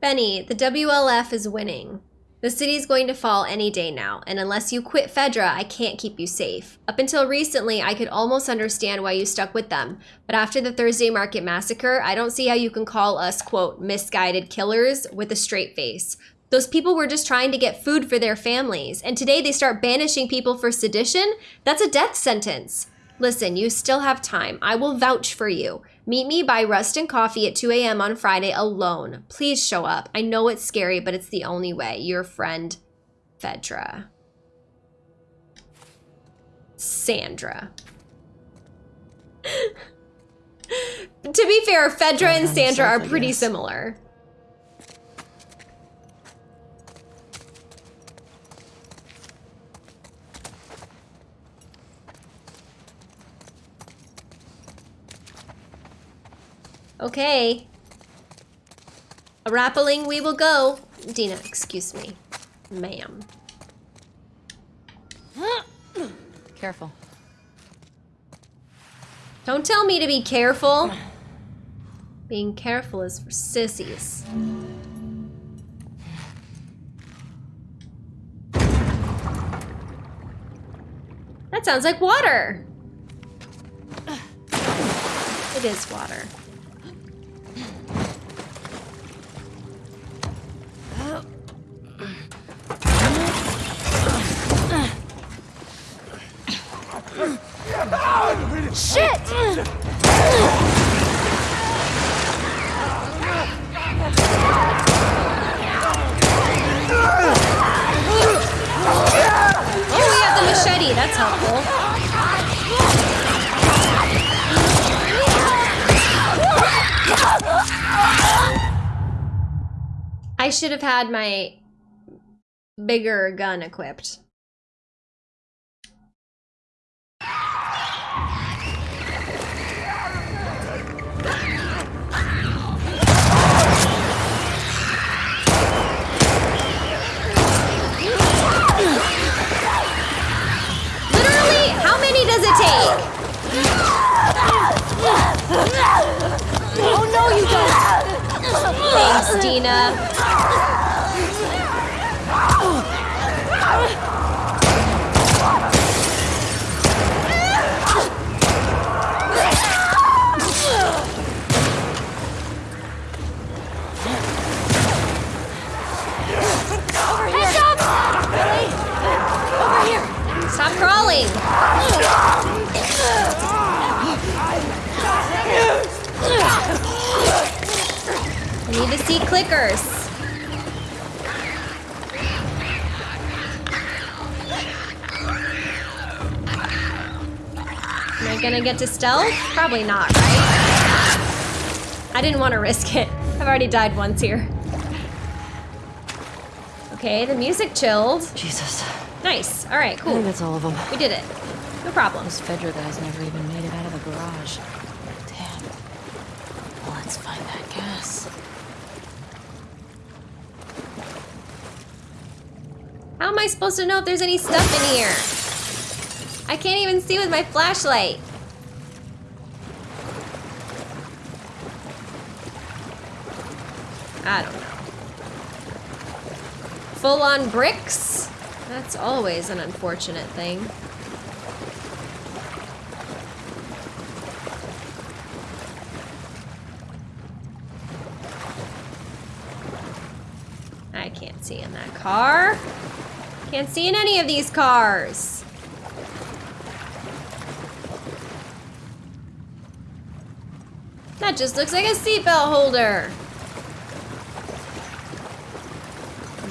Benny, the WLF is winning. The city's going to fall any day now, and unless you quit Fedra, I can't keep you safe. Up until recently, I could almost understand why you stuck with them, but after the Thursday Market massacre, I don't see how you can call us, quote, misguided killers with a straight face. Those people were just trying to get food for their families, and today they start banishing people for sedition? That's a death sentence. Listen, you still have time. I will vouch for you. Meet me by Rust and Coffee at 2 a.m. on Friday alone. Please show up. I know it's scary, but it's the only way. Your friend, Fedra. Sandra. to be fair, Fedra and Sandra are pretty similar. Okay. A rappelling we will go. Dina, excuse me. Ma'am. Careful. Don't tell me to be careful. Being careful is for sissies. That sounds like water. It is water. Have had my bigger gun equipped. How many does it take? Oh no, you don't! Thanks, Dina. Over here! Stop crawling. Need to see clickers. Am I gonna get to stealth? Probably not, right? I didn't want to risk it. I've already died once here. Okay, the music chilled. Jesus. Nice. All right, cool. I think that's all of them. We did it. No problem. Those Fedra guys never even made it out of the garage. Damn. Well, let's find that gas. How am I supposed to know if there's any stuff in here? I can't even see with my flashlight. I don't know. Full on bricks? That's always an unfortunate thing. I can't see in that car. Can't see in any of these cars. That just looks like a seatbelt holder.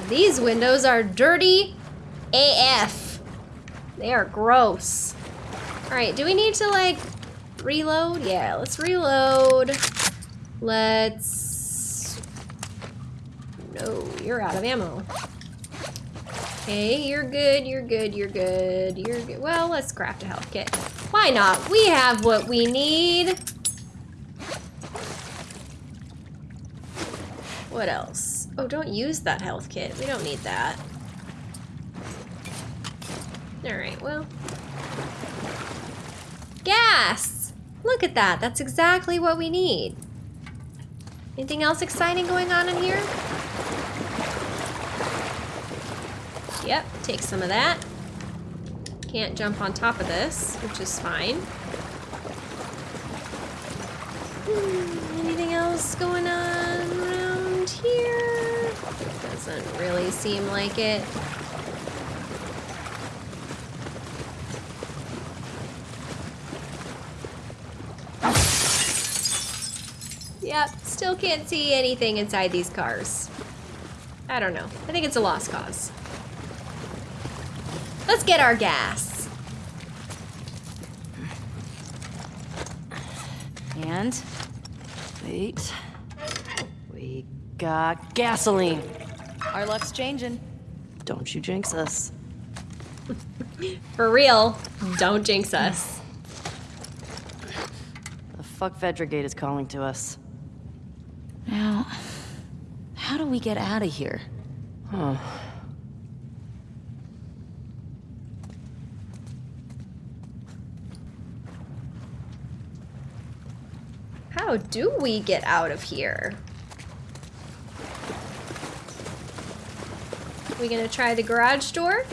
These windows are dirty AF. They are gross. All right, do we need to like reload? Yeah, let's reload. Let's. No, you're out of ammo. Okay, you're good, you're good, you're good, you're good. Well, let's craft a health kit. Why not? We have what we need. What else? Oh, don't use that health kit. We don't need that. Alright, well. Gas! Look at that. That's exactly what we need. Anything else exciting going on in here? Yep, take some of that. Can't jump on top of this, which is fine. Hmm, anything else going on around here? Doesn't really seem like it. Yep, still can't see anything inside these cars. I don't know. I think it's a lost cause. Let's get our gas. And? Wait. We got gasoline. Our luck's changing. Don't you jinx us. For real, don't jinx us. The fuck Fedra gate is calling to us. Now, how do we get out of here? Huh. How do we get out of here? We gonna try the garage door?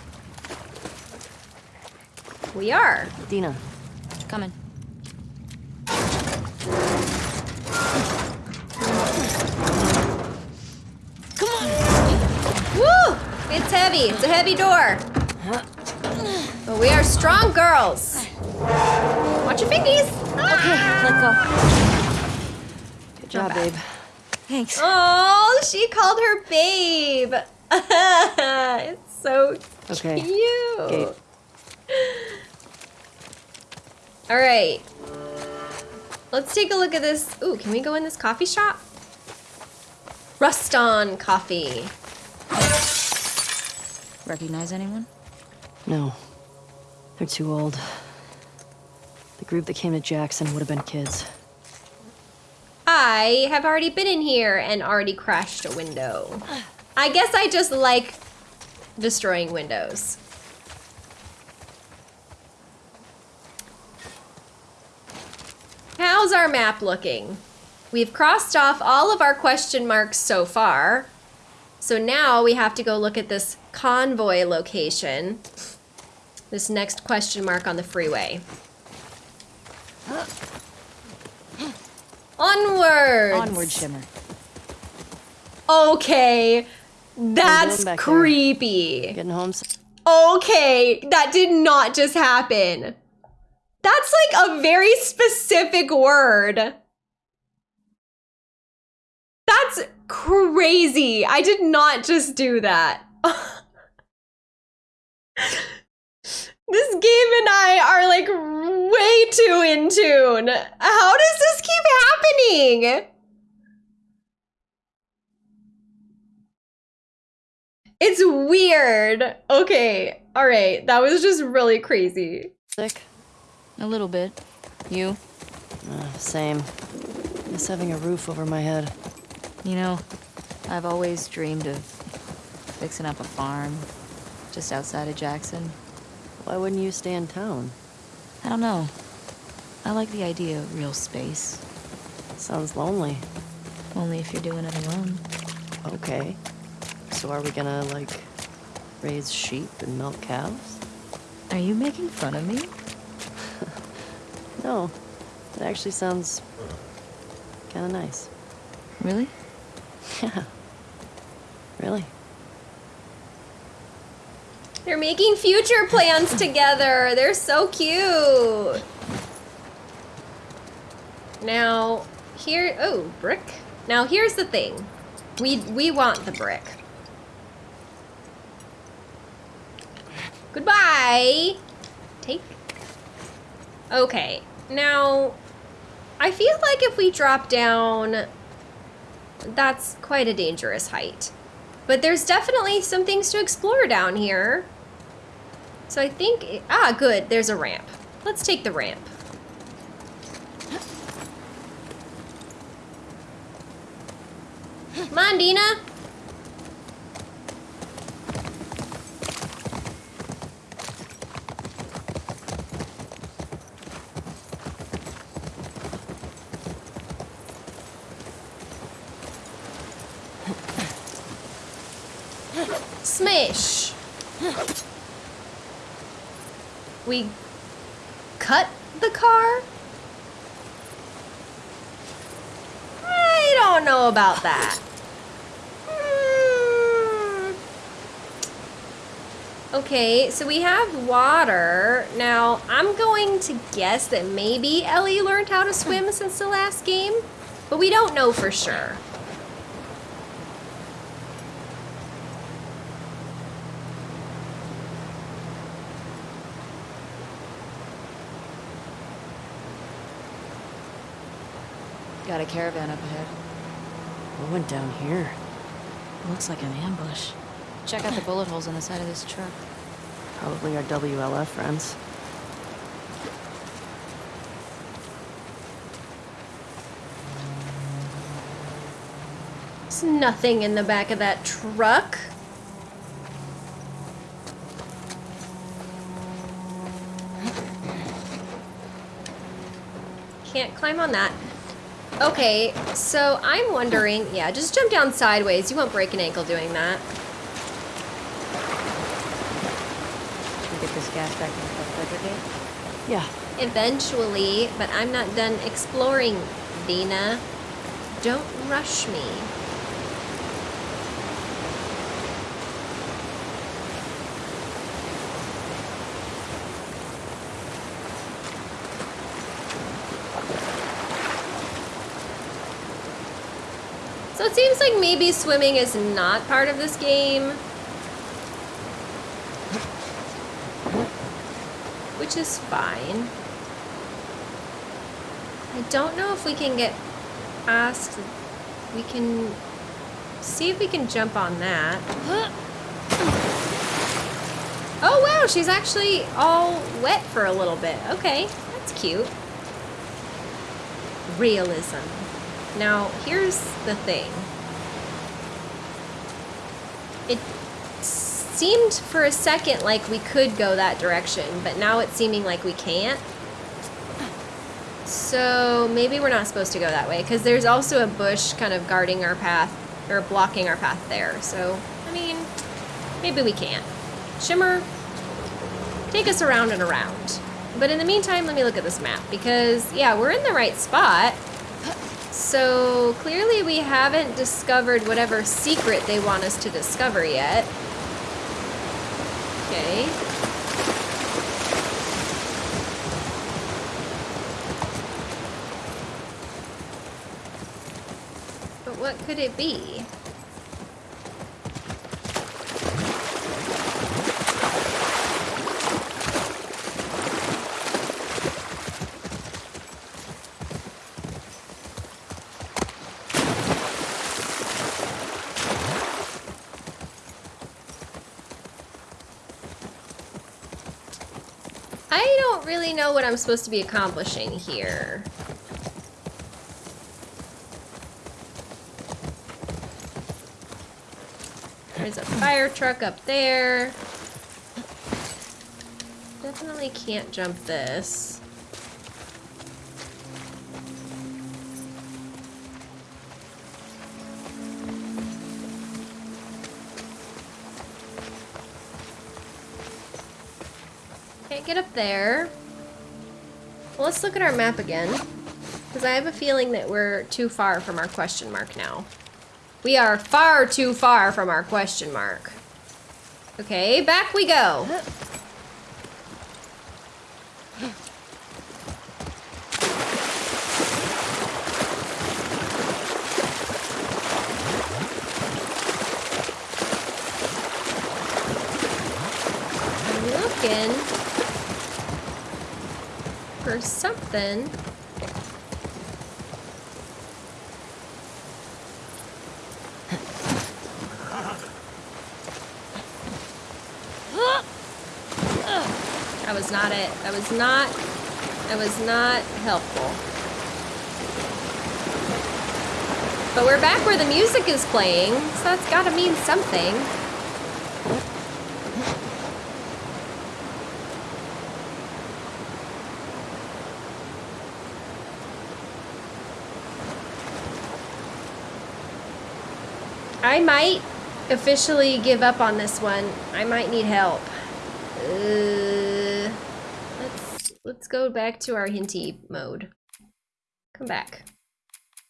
We are. Dina, Coming. Come on! Woo! It's heavy. It's a heavy door. But we are strong girls. Watch your fingies. Let go. Good job, bad. babe. Thanks. Oh, she called her babe. it's so Okay. cute. Gabe. All right. Let's take a look at this. Ooh, can we go in this coffee shop? Ruston Coffee. Recognize anyone? No. They're too old. The group that came to Jackson would have been kids. I have already been in here and already crashed a window. I guess I just like destroying windows. How's our map looking? We've crossed off all of our question marks so far. So now we have to go look at this convoy location. This next question mark on the freeway. Onwards! Onward, Shimmer. Okay, that's there? creepy. Getting home? Okay, that did not just happen. That's like a very specific word. That's crazy. I did not just do that. this game and I are like way too in tune. How does this keep happening? It's weird. Okay. All right. That was just really crazy. Sick? A little bit. You? Uh, same. Just having a roof over my head. You know, I've always dreamed of fixing up a farm just outside of Jackson. Why wouldn't you stay in town? I don't know. I like the idea of real space. Sounds lonely. Only if you're doing it alone. Okay. So are we gonna, like, raise sheep and milk cows? Are you making fun of me? No. It actually sounds kinda nice. Really? Yeah. Really? They're making future plans together. They're so cute. Now, here, oh, brick. Now, here's the thing. We we want the brick. Goodbye. Take. Okay. Now, I feel like if we drop down, that's quite a dangerous height. But there's definitely some things to explore down here. So I think, ah, good, there's a ramp. Let's take the ramp. Come on, Dina. Smash. We cut the car? I don't know about that. Hmm. Okay, so we have water. Now, I'm going to guess that maybe Ellie learned how to swim since the last game, but we don't know for sure. Got a caravan up ahead. What went down here? Looks like an ambush. Check out the bullet holes on the side of this truck. Probably our WLF friends. There's nothing in the back of that truck. Can't climb on that. Okay, so I'm wondering, yeah, just jump down sideways. You won't break an ankle doing that. Should get this gas back in the Fedra gate? Yeah. Eventually, but I'm not done exploring, Dina. Don't rush me. Like maybe swimming is not part of this game. Which is fine. I don't know if we can get past. We can see if we can jump on that. Oh wow, she's actually all wet for a little bit. Okay, that's cute. Realism. Now, here's the thing. It seemed for a second like we could go that direction, but now it's seeming like we can't. So maybe we're not supposed to go that way because there's also a bush kind of guarding our path or blocking our path there. So, I mean, maybe we can't. Shimmer, take us around and around. But in the meantime, let me look at this map because, yeah, we're in the right spot. So clearly we haven't discovered whatever secret they want us to discover yet. Okay. But what could it be? I don't really know what I'm supposed to be accomplishing here. There's a fire truck up there. Definitely can't jump this. Can't get up there. Well, let's look at our map again. Because I have a feeling that we're too far from our question mark now. We are far too far from our question mark. Okay, back we go. I'm looking for something. That was not it. That was not, that was not helpful. But we're back where the music is playing, so that's gotta mean something. I might officially give up on this one. I might need help. Uh, let's let's go back to our hinty mode. Come back.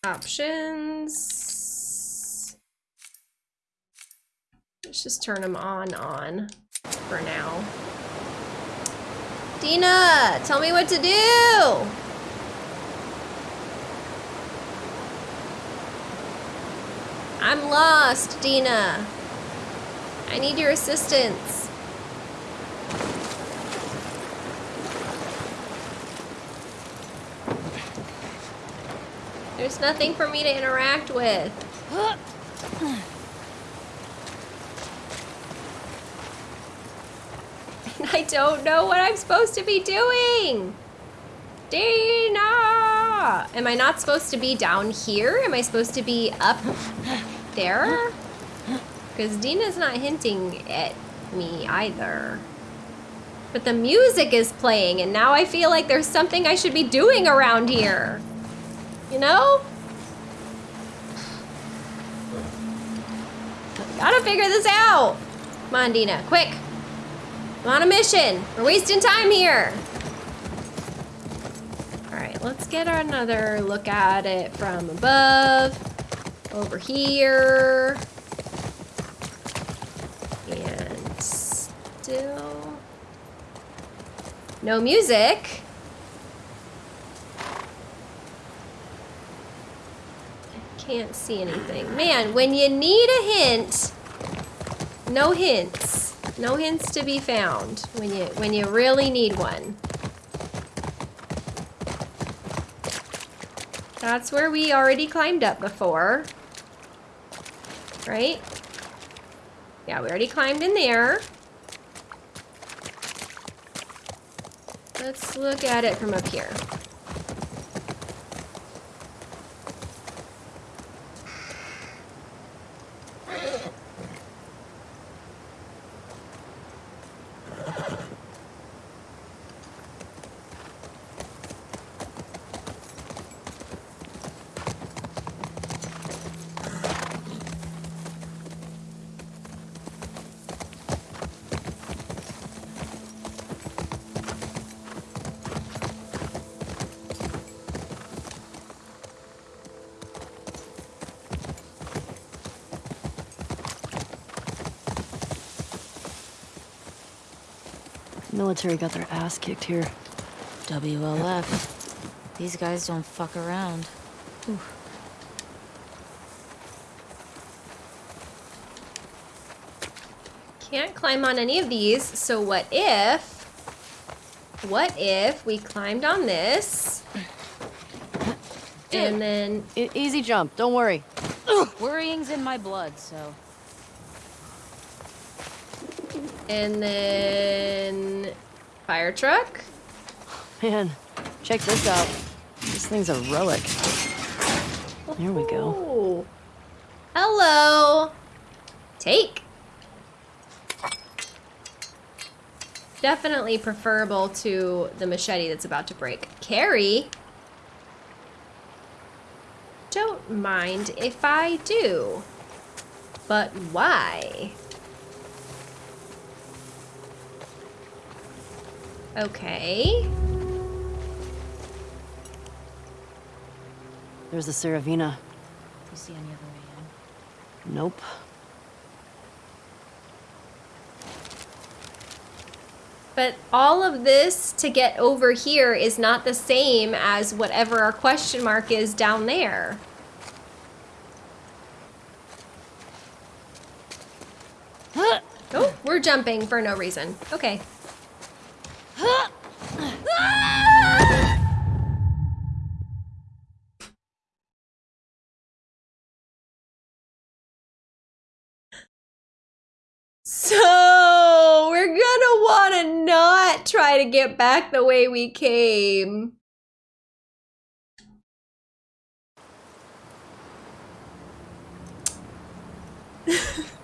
Options. Let's just turn them on on for now. Dina, tell me what to do. I'm lost, Dina. I need your assistance. There's nothing for me to interact with. And I don't know what I'm supposed to be doing. Dina! Am I not supposed to be down here? Am I supposed to be up there? Because Dina's not hinting at me either. But the music is playing, and now I feel like there's something I should be doing around here. You know? Gotta figure this out. Come on, Dina, quick. I'm on a mission. We're wasting time here. All right, let's get another look at it from above. Over here. And still no music. I can't see anything. Man, when you need a hint, no hints. No hints to be found when you when you really need one. That's where we already climbed up before. Right? Yeah, we already climbed in there. Let's look at it from up here. Military got their ass kicked here. WLF. These guys don't fuck around. Whew. Can't climb on any of these, so what if... What if we climbed on this? And then... E easy jump, don't worry. Worrying's in my blood, so... And then... Fire truck? Man, check this out. This thing's a relic. There we go. Hello. Take. Definitely preferable to the machete that's about to break. Carry. Don't mind if I do. But why? Okay. There's the Saravina. You see any other way in? Nope. But all of this to get over here is not the same as whatever our question mark is down there. Oh, we're jumping for no reason. Okay. So, we're gonna want to not try to get back the way we came.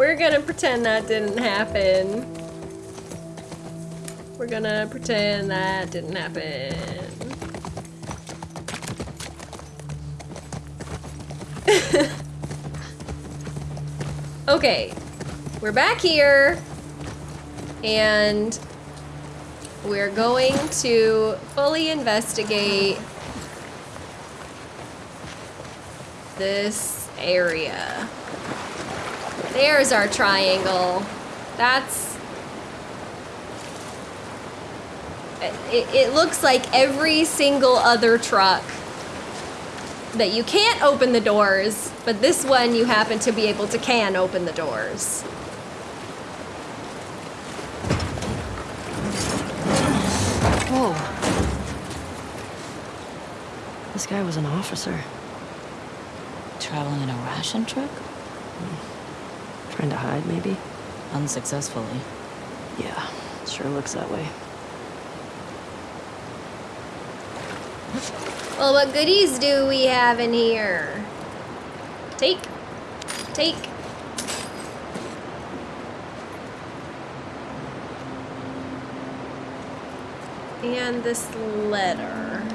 We're gonna pretend that didn't happen. We're gonna pretend that didn't happen. okay, we're back here, and we're going to fully investigate this area. There's our triangle. That's... It, it looks like every single other truck that you can't open the doors, but this one you happen to be able to can open the doors. Whoa. This guy was an officer. Traveling in a ration truck? Hmm. Trying to hide, maybe? Unsuccessfully. Yeah, sure looks that way. Well, what goodies do we have in here? Take. Take. And this letter.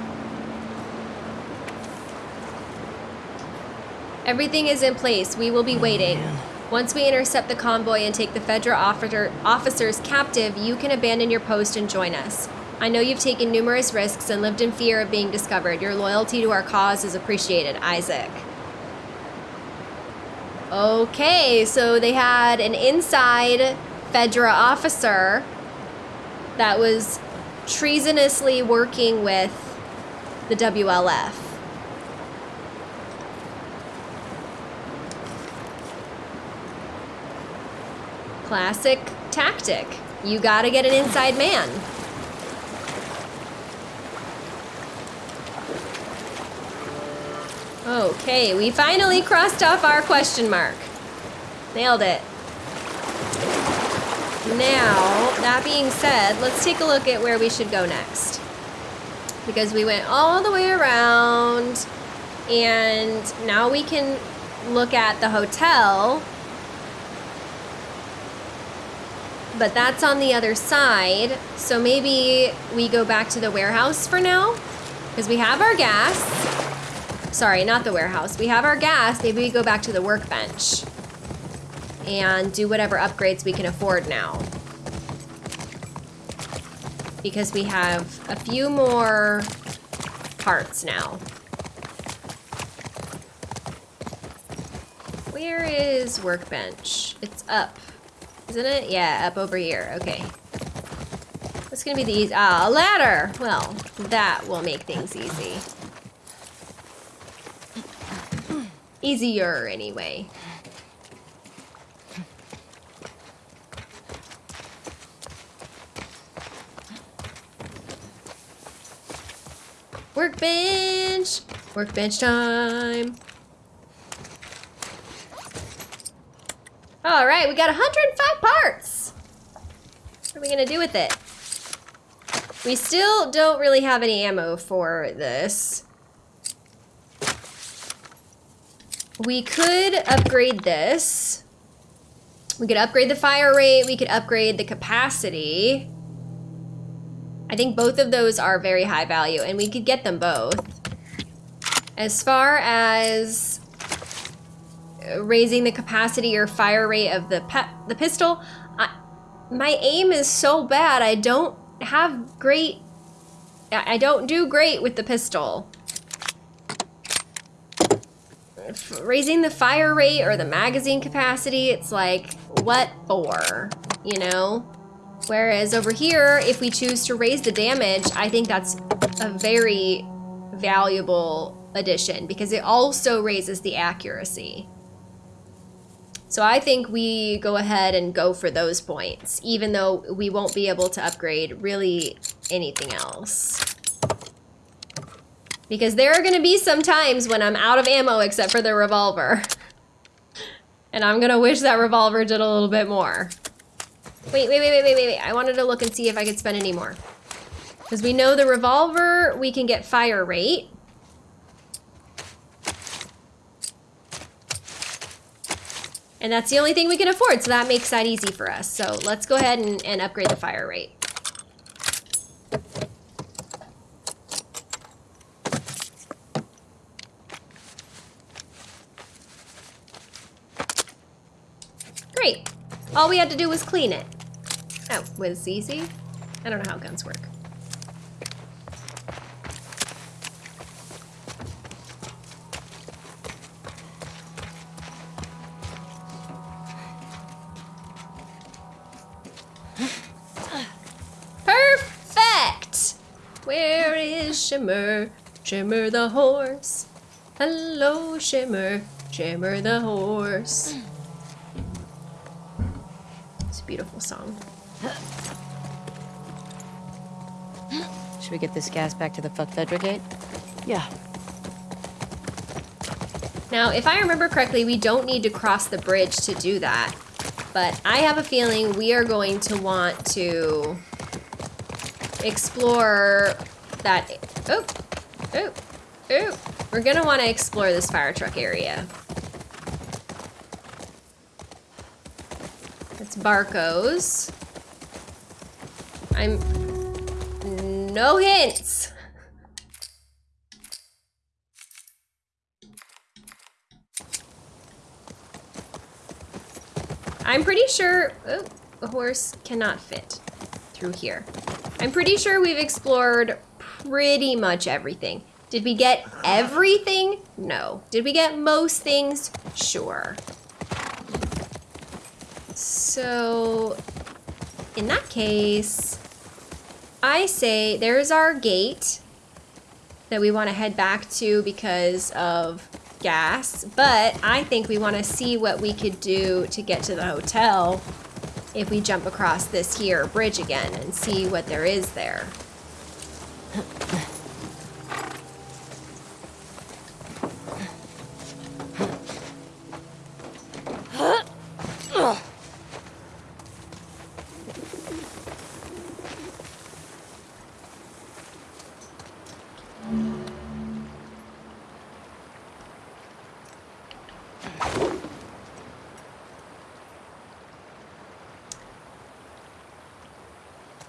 Everything is in place. We will be oh, waiting. man. Once we intercept the convoy and take the Fedra officer, officers captive, you can abandon your post and join us. I know you've taken numerous risks and lived in fear of being discovered. Your loyalty to our cause is appreciated, Isaac. Okay, so they had an inside Fedra officer that was treasonously working with the WLF. Classic tactic. You gotta get an inside man. Okay, we finally crossed off our question mark. Nailed it. Now, that being said, let's take a look at where we should go next. Because we went all the way around, and now we can look at the hotel. But that's on the other side, so maybe we go back to the warehouse for now? Because we have our gas. Sorry, not the warehouse. We have our gas. Maybe we go back to the workbench and do whatever upgrades we can afford now. Because we have a few more parts now. Where is workbench? It's up, isn't it? Yeah, up over here. Okay. What's gonna be the easy? Ah, a ladder. Well, that will make things easy. Easier, anyway. Workbench! Workbench time! All right, we got 105 parts. What are we gonna do with it? We still don't really have any ammo for this. We could upgrade this. We could upgrade the fire rate, we could upgrade the capacity. I think both of those are very high value and we could get them both. As far as raising the capacity or fire rate of the the pistol, I, my aim is so bad. I don't have great, I don't do great with the pistol. Raising the fire rate or the magazine capacity, it's like, what for, you know? Whereas over here, if we choose to raise the damage, I think that's a very valuable addition because it also raises the accuracy. So I think we go ahead and go for those points, even though we won't be able to upgrade really anything else. Because there are going to be some times when I'm out of ammo except for the revolver. And I'm going to wish that revolver did a little bit more. Wait, wait, wait, wait, wait, wait, wait. I wanted to look and see if I could spend any more. Because we know the revolver, we can get fire rate. And that's the only thing we can afford, so that makes that easy for us. So let's go ahead and, and upgrade the fire rate. Great. All we had to do was clean it. Oh, was easy? I don't know how guns work. Shimmer? Shimmer the horse. Hello, Shimmer. Shimmer the horse. It's a beautiful song. Should we get this gas back to the fuck Fedra gate? Yeah. Now, if I remember correctly, we don't need to cross the bridge to do that. But I have a feeling we are going to want to explore that... Oh, oh, oh. We're going to want to explore this fire truck area. It's Barco's. I'm... No hints! I'm pretty sure... Oh, a horse cannot fit through here. I'm pretty sure we've explored pretty much everything. Did we get everything? No. Did we get most things? Sure. So, in that case, I say there's our gate that we want to head back to because of gas, but I think we want to see what we could do to get to the hotel if we jump across this here bridge again and see what there is there.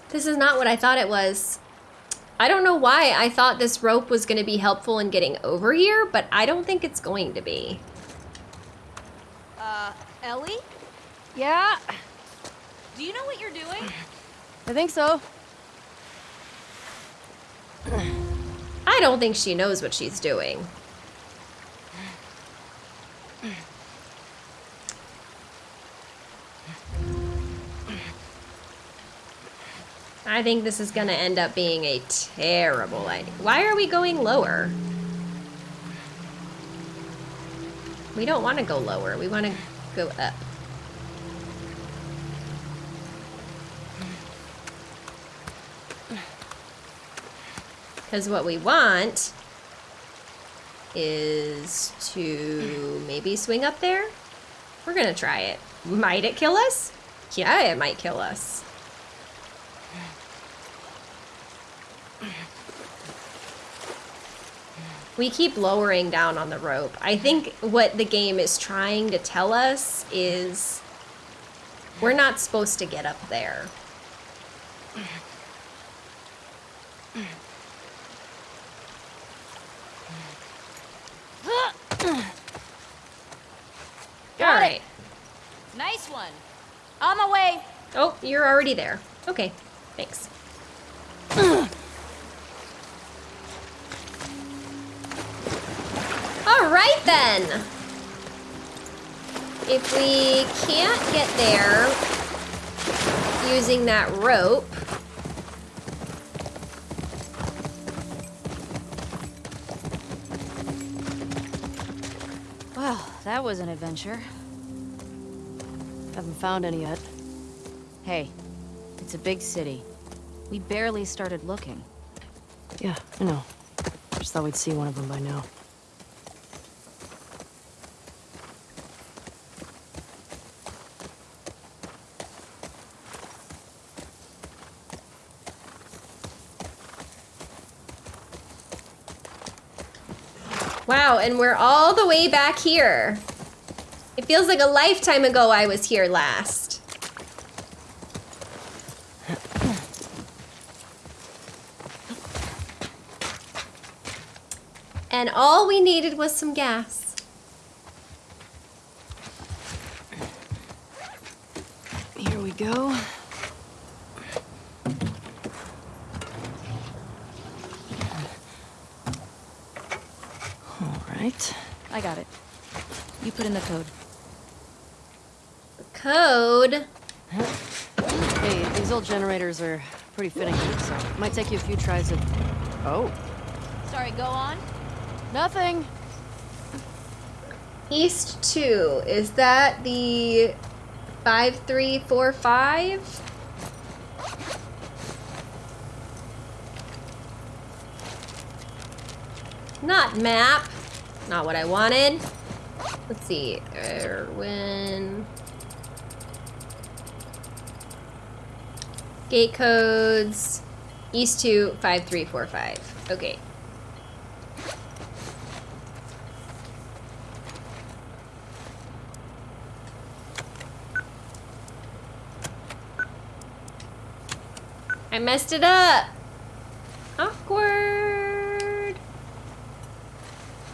This is not what I thought it was. I don't know why I thought this rope was going to be helpful in getting over here, but I don't think it's going to be. Uh, Ellie? Yeah, Do you know what you're doing? I think so. I don't think she knows what she's doing. I think this is gonna end up being a terrible idea. Why are we going lower? We don't want to go lower. We want to go up. Because what we want is to maybe swing up there. We're going to try it. Might it kill us? Yeah, it might kill us. We keep lowering down on the rope. I think what the game is trying to tell us is we're not supposed to get up there. Got All it. Nice one. On my way. Oh, you're already there. Okay, thanks. Right then. If we can't get there using that rope, Well, that was an adventure. Haven't found any yet. Hey, it's a big city. We barely started looking. Yeah, I know. Just thought we'd see one of them by now. Wow, and we're all the way back here. It feels like a lifetime ago I was here last. And all we needed was some gas. Here we go. All right. I got it. You put in the code. Code. Hey, these old generators are pretty finicky, so it might take you a few tries to... Oh, Sorry, go on. nothing. East 2. Is that the 5345? Not map. Not what I wanted. Let's see. Erwin. Gate codes. East 2 5345. Okay. I messed it up. Awkward.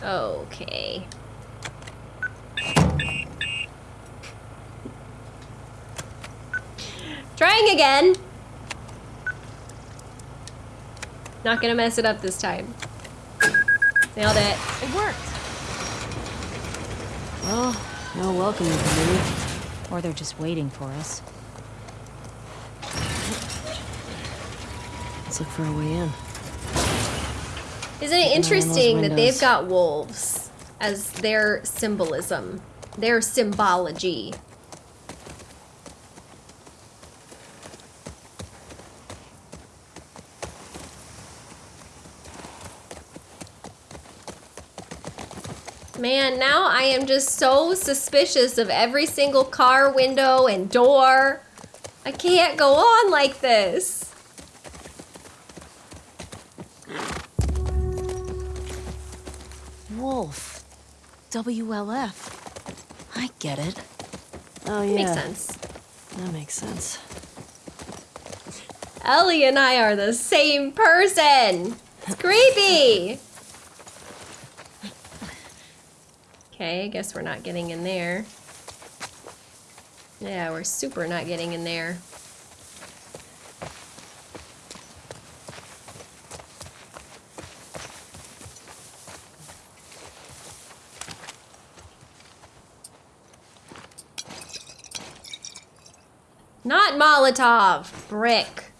Okay. Trying again. Not gonna mess it up this time. Nailed it. It worked. Well, no welcome for me. Or they're just waiting for us. Let's look for a way in. Isn't it interesting that they've got wolves as their symbolism, their symbology? Man, now I am just so suspicious of every single car window and door. I can't go on like this. Wolf. WLF. I get it. Oh, yeah. Makes sense. That makes sense. Ellie and I are the same person. It's creepy. Okay, I guess we're not getting in there. Yeah, we're super not getting in there. Not Molotov, brick.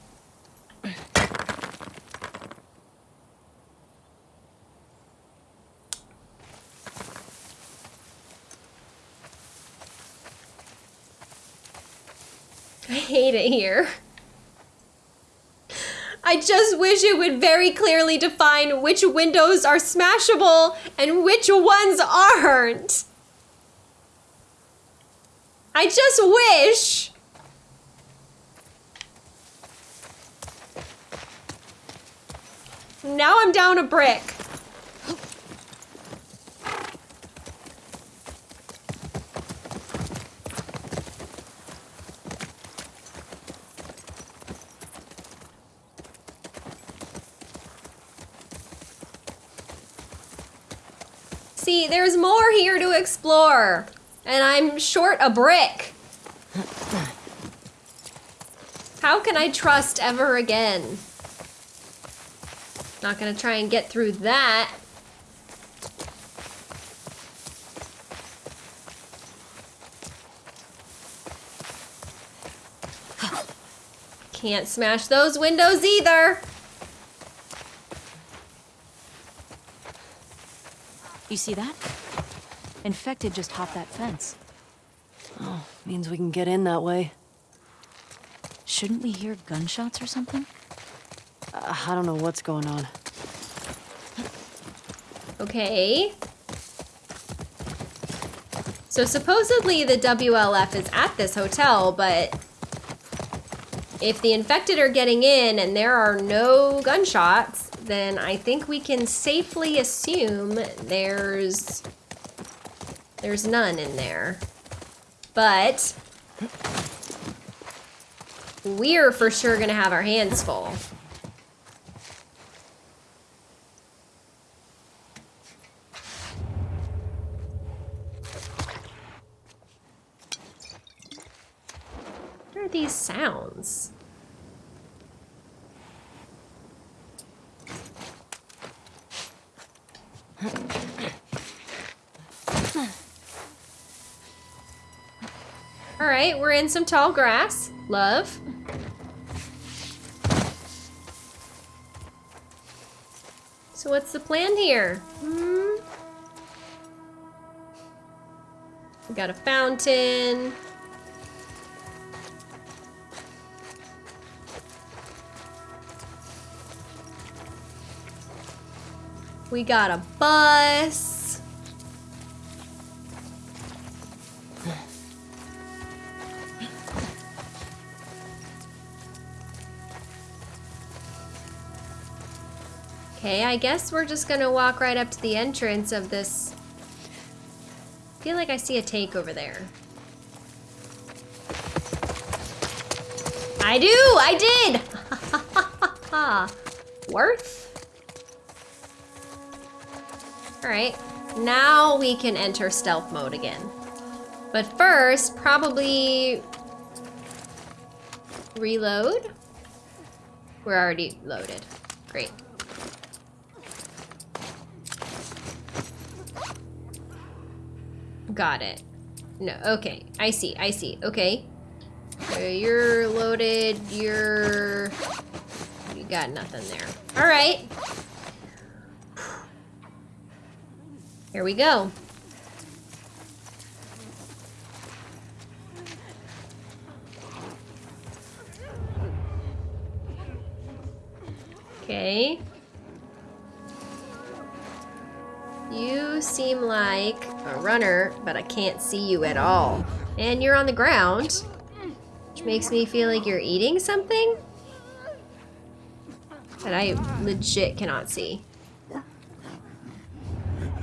Hate it here. I just wish it would very clearly define which windows are smashable and which ones aren't. I just wish. Now I'm down a brick. See, there's more here to explore. And I'm short a brick. How can I trust ever again? Not gonna try and get through that. Can't smash those windows either. You see that? Infected just hopped that fence. Oh, means we can get in that way. Shouldn't we hear gunshots or something? Uh, I don't know what's going on. Okay. So supposedly the WLF is at this hotel, but if the infected are getting in and there are no gunshots, then I think we can safely assume there's there's none in there. But we're for sure gonna have our hands full. What are these sounds? All right, we're in some tall grass. Love. So what's the plan here? Hmm? We got a fountain. We got a bus. Okay, I guess we're just gonna walk right up to the entrance of this. I feel like I see a take over there. I do! I did! Worth? Alright, now we can enter stealth mode again. But first, probably reload. We're already loaded. Great. Got it. No, okay. I see, I see. Okay. So you're loaded, you're... You got nothing there. Alright. Here we go. Okay. You seem like a runner, but I can't see you at all. And you're on the ground, which makes me feel like you're eating something that I legit cannot see.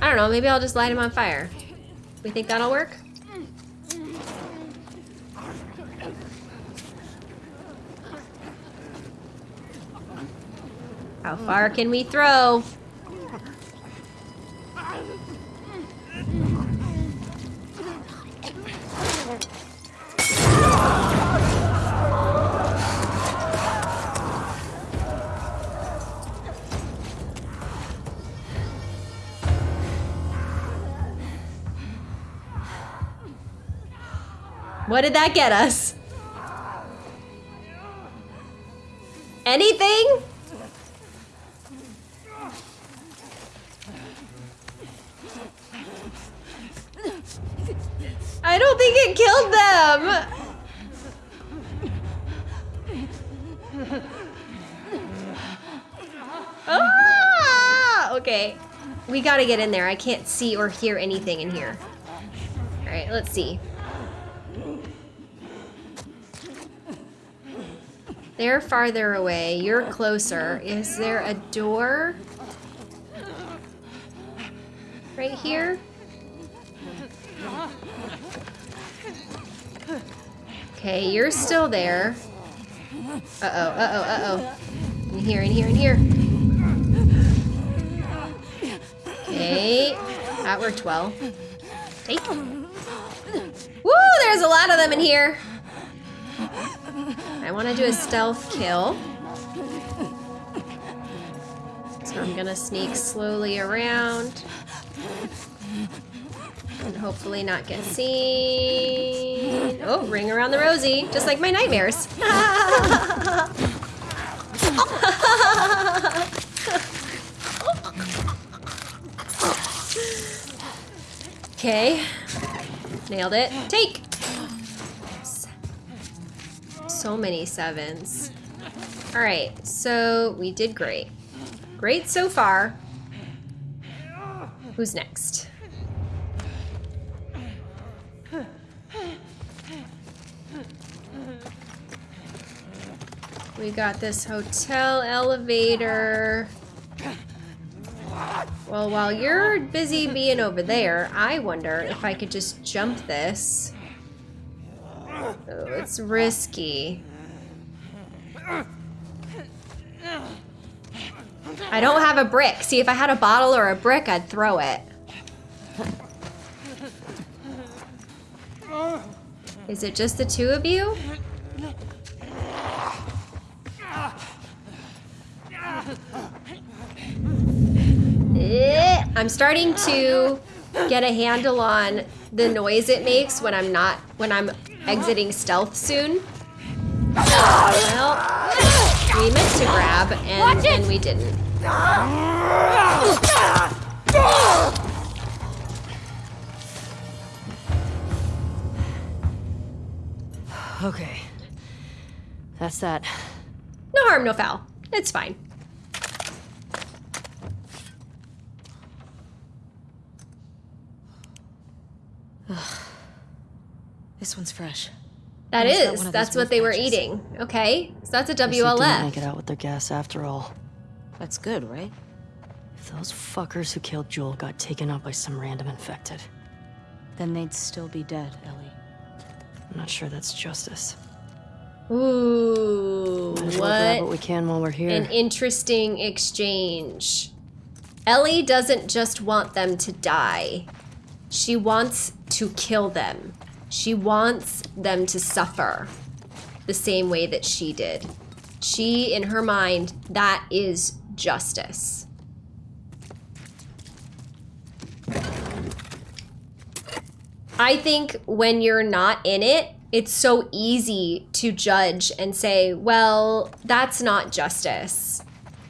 I don't know, maybe I'll just light him on fire. We think that'll work? How far can we throw? What did that get us? Anything? I don't think it killed them. Ah! Okay. We gotta get in there. I can't see or hear anything in here. Alright, let's see. They're farther away. You're closer. Is there a door? Right here? Okay, you're still there. Uh-oh, uh-oh, uh-oh. In here, in here, in here. Okay. That worked well. Take. Woo! There's a lot of them in here. I want to do a stealth kill. So I'm gonna sneak slowly around. And hopefully not get seen. Oh, ring around the rosy, just like my nightmares. Okay. Nailed it. Take! So many sevens. Alright, so we did great. Great so far. Who's next? We got this hotel elevator. Well, while you're busy being over there, I wonder if I could just jump this. Oh, it's risky. I don't have a brick. See, if I had a bottle or a brick, I'd throw it. Is it just the two of you? Eh, I'm starting to get a handle on the noise it makes when I'm not when I'm exiting stealth soon. Well, we meant to grab and, and we didn't. Okay. That's that. No harm, no foul. It's fine. This one's fresh. That Is that is. one of That's what they were patches? eating. Okay. So that's a Guess they didn't make it out with their gas after all. That's good, right? If those fuckers who killed Joel got taken out by some random infected, Then they'd still be dead, Ellie. I'm not sure that's justice. Ooh. Might as well grab what What we can while we're here. an interesting exchange. Ellie doesn't just want them to die. She wants to kill them. She wants them to suffer the same way that she did. She, in her mind, that is justice. I think when you're not in it, it's so easy to judge and say, well, that's not justice.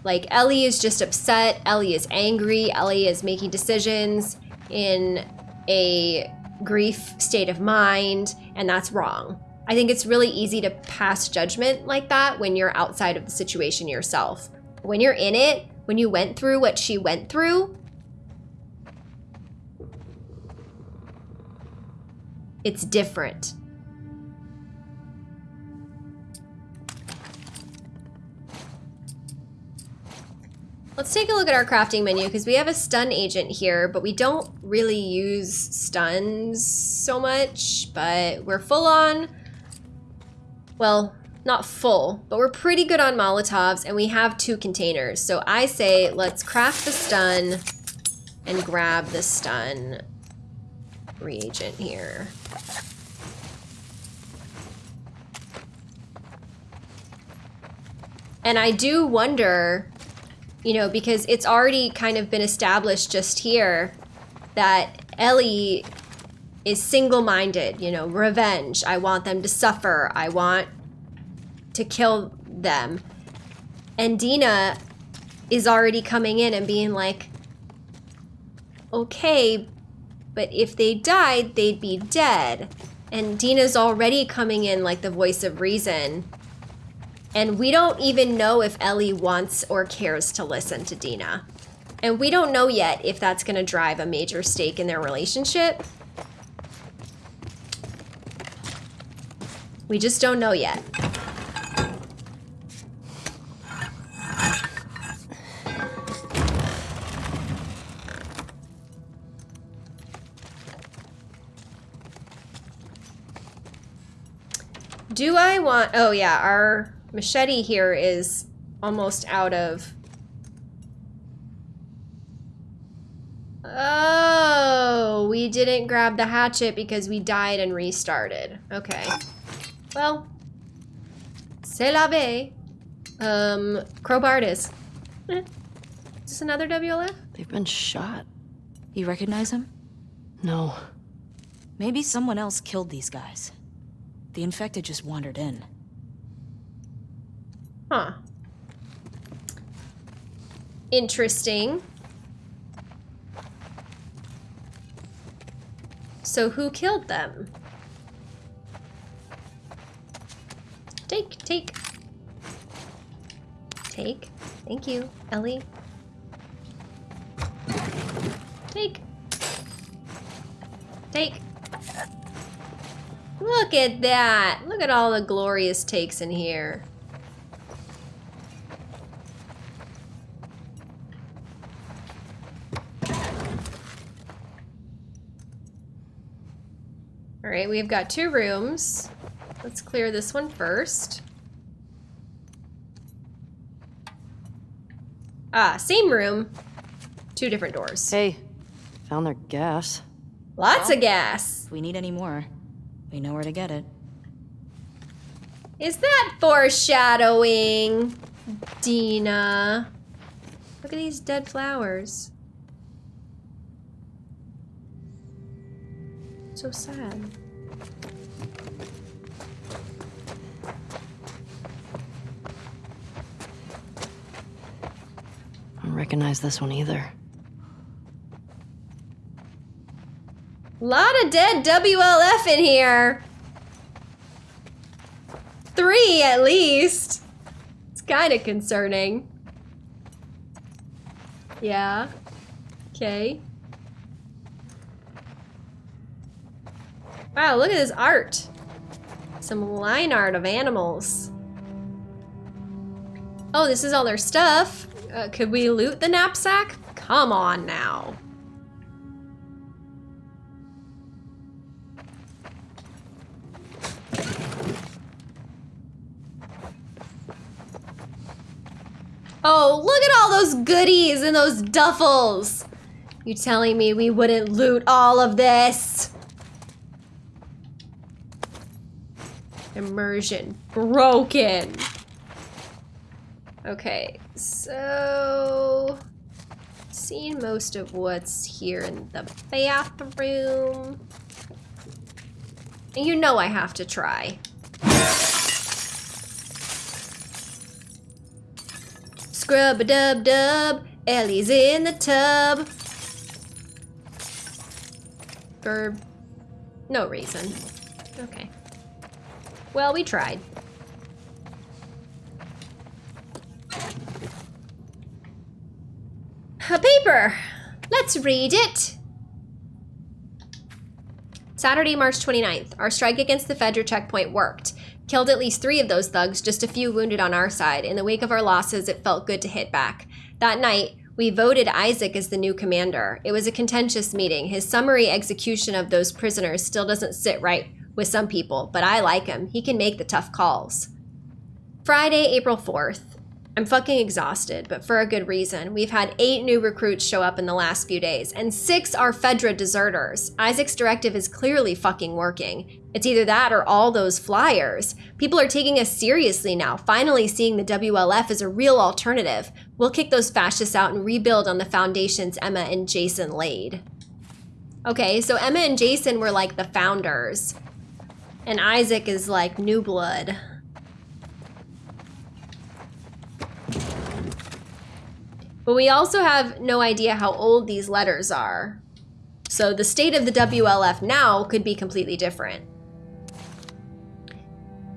Like, Ellie is just upset. Ellie is angry. Ellie is making decisions in a grief state of mind, and that's wrong. I think it's really easy to pass judgment like that when you're outside of the situation yourself. When you're in it, when you went through what she went through, it's different. Let's take a look at our crafting menu because we have a stun agent here, but we don't really use stuns so much, but we're full on, well, not full, but we're pretty good on Molotovs and we have two containers. So I say let's craft the stun and grab the stun reagent here. And I do wonder, you know, because it's already kind of been established just here that Ellie is single minded, you know, revenge. I want them to suffer. I want to kill them. And Dina is already coming in and being like, okay, but if they died, they'd be dead. And Dina's already coming in like the voice of reason And we don't even know if Ellie wants or cares to listen to Dina. And we don't know yet if that's going to drive a major stake in their relationship. We just don't know yet. Do I want... Oh, yeah, our machete here is almost out of... Oh, we didn't grab the hatchet because we died and restarted. Okay. Well, c'est la vie. Um, crowbar it is. Eh. Is this another WLF? They've been shot. You recognize him? No. Maybe someone else killed these guys. The infected just wandered in. Huh. Interesting. So who killed them? Take, take. Take. Thank you, Ellie. Take. Take. Look at that. Look at all the glorious takes in here. Right, we've got two rooms. Let's clear this one first. Ah, same room. Two different doors. Hey, found their gas. Lots of gas. If we need any more, we know where to get it. Is that foreshadowing, Dina? Look at these dead flowers. So sad. Recognize this one either. Lot of dead WLF in here. Three at least. It's kind of concerning. Yeah. Okay. Wow, look at this art. Some line art of animals. Oh, this is all their stuff. Uh, could we loot the knapsack? Come on now. Oh, look at all those goodies and those duffels. You telling me we wouldn't loot all of this? Immersion broken. Okay, so seen most of what's here in the bathroom. And you know I have to try. Scrub a dub dub, Ellie's in the tub. For no reason. Okay. Well, we tried. A paper. Let's read it. Saturday, March 29th. Our strike against the Fedra checkpoint worked. Killed at least three of those thugs, just a few wounded on our side. In the wake of our losses, it felt good to hit back. That night, we voted Isaac as the new commander. It was a contentious meeting. His summary execution of those prisoners still doesn't sit right with some people, but I like him. He can make the tough calls. Friday, April 4th. I'm fucking exhausted, but for a good reason. We've had eight new recruits show up in the last few days, and six are Fedra deserters. Isaac's directive is clearly fucking working. It's either that or all those flyers. People are taking us seriously now, finally seeing the WLF as a real alternative. We'll kick those fascists out and rebuild on the foundations Emma and Jason laid. Okay, so Emma and Jason were like the founders, and Isaac is like new blood. But we also have no idea how old these letters are. So the state of the WLF now could be completely different.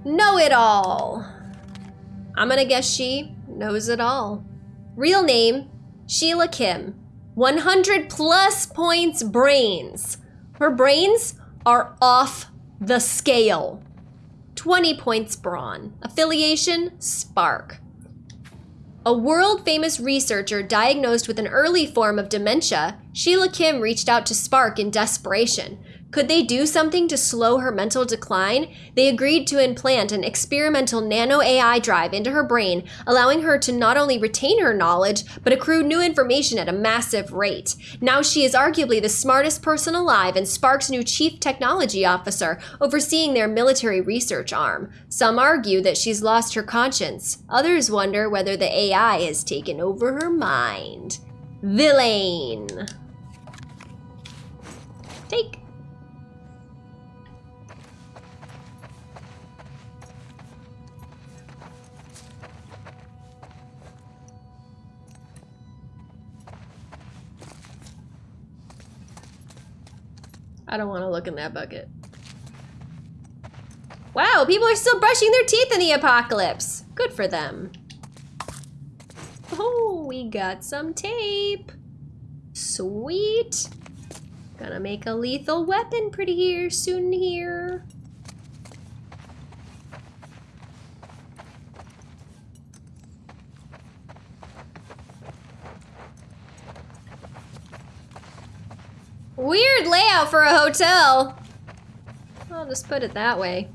Know it all. I'm gonna guess she knows it all. Real name, Sheila Kim. 100 plus points brains. Her brains are off the scale. 20 points brawn. Affiliation, Spark. A world famous researcher diagnosed with an early form of dementia, Sheila Kim reached out to Spark in desperation. Could they do something to slow her mental decline? They agreed to implant an experimental nano AI drive into her brain, allowing her to not only retain her knowledge, but accrue new information at a massive rate. Now she is arguably the smartest person alive and Spark's new chief technology officer, overseeing their military research arm. Some argue that she's lost her conscience. Others wonder whether the AI has taken over her mind. Villain. Take. I don't want to look in that bucket. Wow, people are still brushing their teeth in the apocalypse. Good for them. Oh, we got some tape. Sweet. Gonna make a lethal weapon pretty here soon here. Weird layout for a hotel. I'll just put it that way.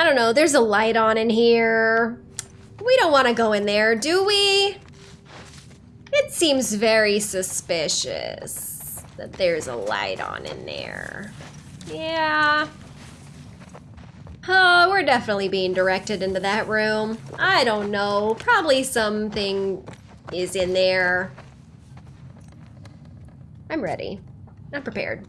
I don't know, there's a light on in here. We don't want to go in there, do we? It seems very suspicious that there's a light on in there. Yeah. Oh, we're definitely being directed into that room. I don't know. Probably something is in there. I'm ready. I'm prepared.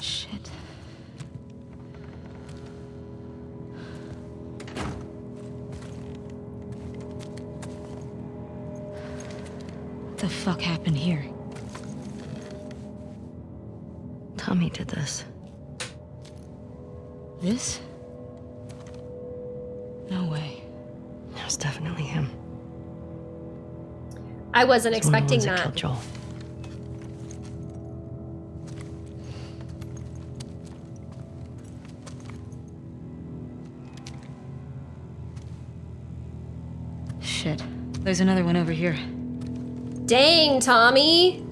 Shit. What the fuck happened here? Tommy did this. This? No way. It was definitely him. I wasn't He's one of the expecting ones that. killed Joel. Shit. There's another one over here. Dang, Tommy.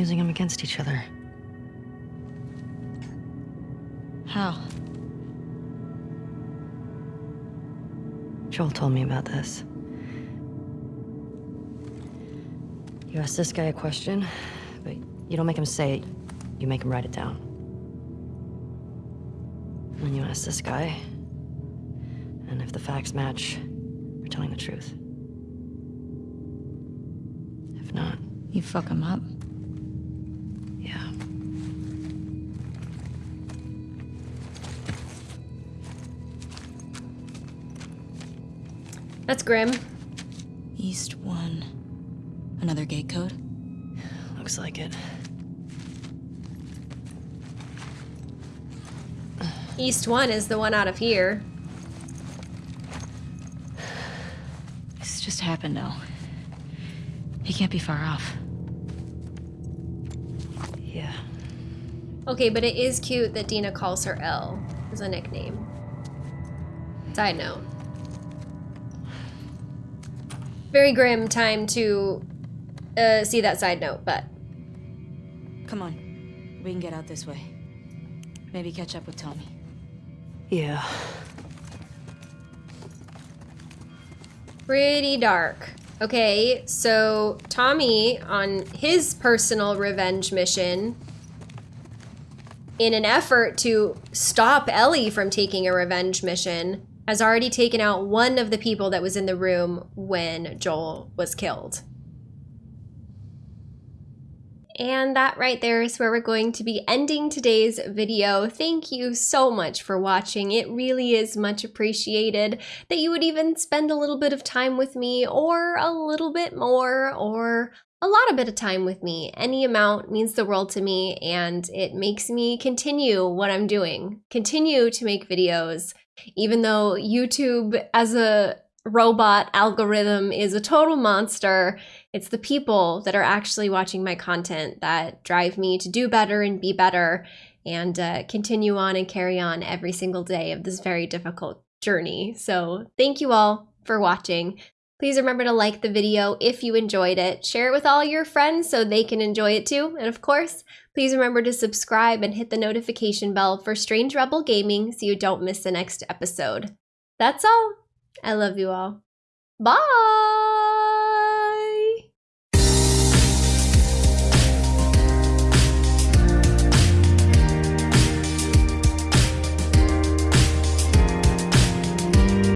Using them against each other. How? Joel told me about this. You ask this guy a question, but you don't make him say it, you make him write it down. And then you ask this guy, and if the facts match, you're telling the truth. If not, You fuck him up? Grim. East one. Another gate code? Looks like it. East one is the one out of here. This just happened though. He can't be far off. Yeah. Okay, but it is cute that Dina calls her L as a nickname. Side note. Very grim time to uh, see that side note, but Come on. We can get out this way. Maybe catch up with Tommy. Yeah. pretty dark. Okay, so Tommy, on his personal revenge mission, in an effort to stop Ellie from taking a revenge mission, has already taken out one of the people that was in the room when Joel was killed. And that right there is where we're going to be ending today's video. Thank you so much for watching. It really is much appreciated that you would even spend a little bit of time with me or a little bit more or a lot of bit of time with me. Any amount means the world to me and it makes me continue what I'm doing. Continue to make videos even though YouTube as a robot algorithm is a total monster. It's the people that are actually watching my content that drive me to do better and be better and uh, continue on and carry on every single day of this very difficult journey. So, thank you all for watching. Please remember to like the video if you enjoyed it. Share it with all your friends so they can enjoy it too. And of course, please remember to subscribe and hit the notification bell for Strange Rebel Gaming so you don't miss the next episode. That's all. I love you all. Bye!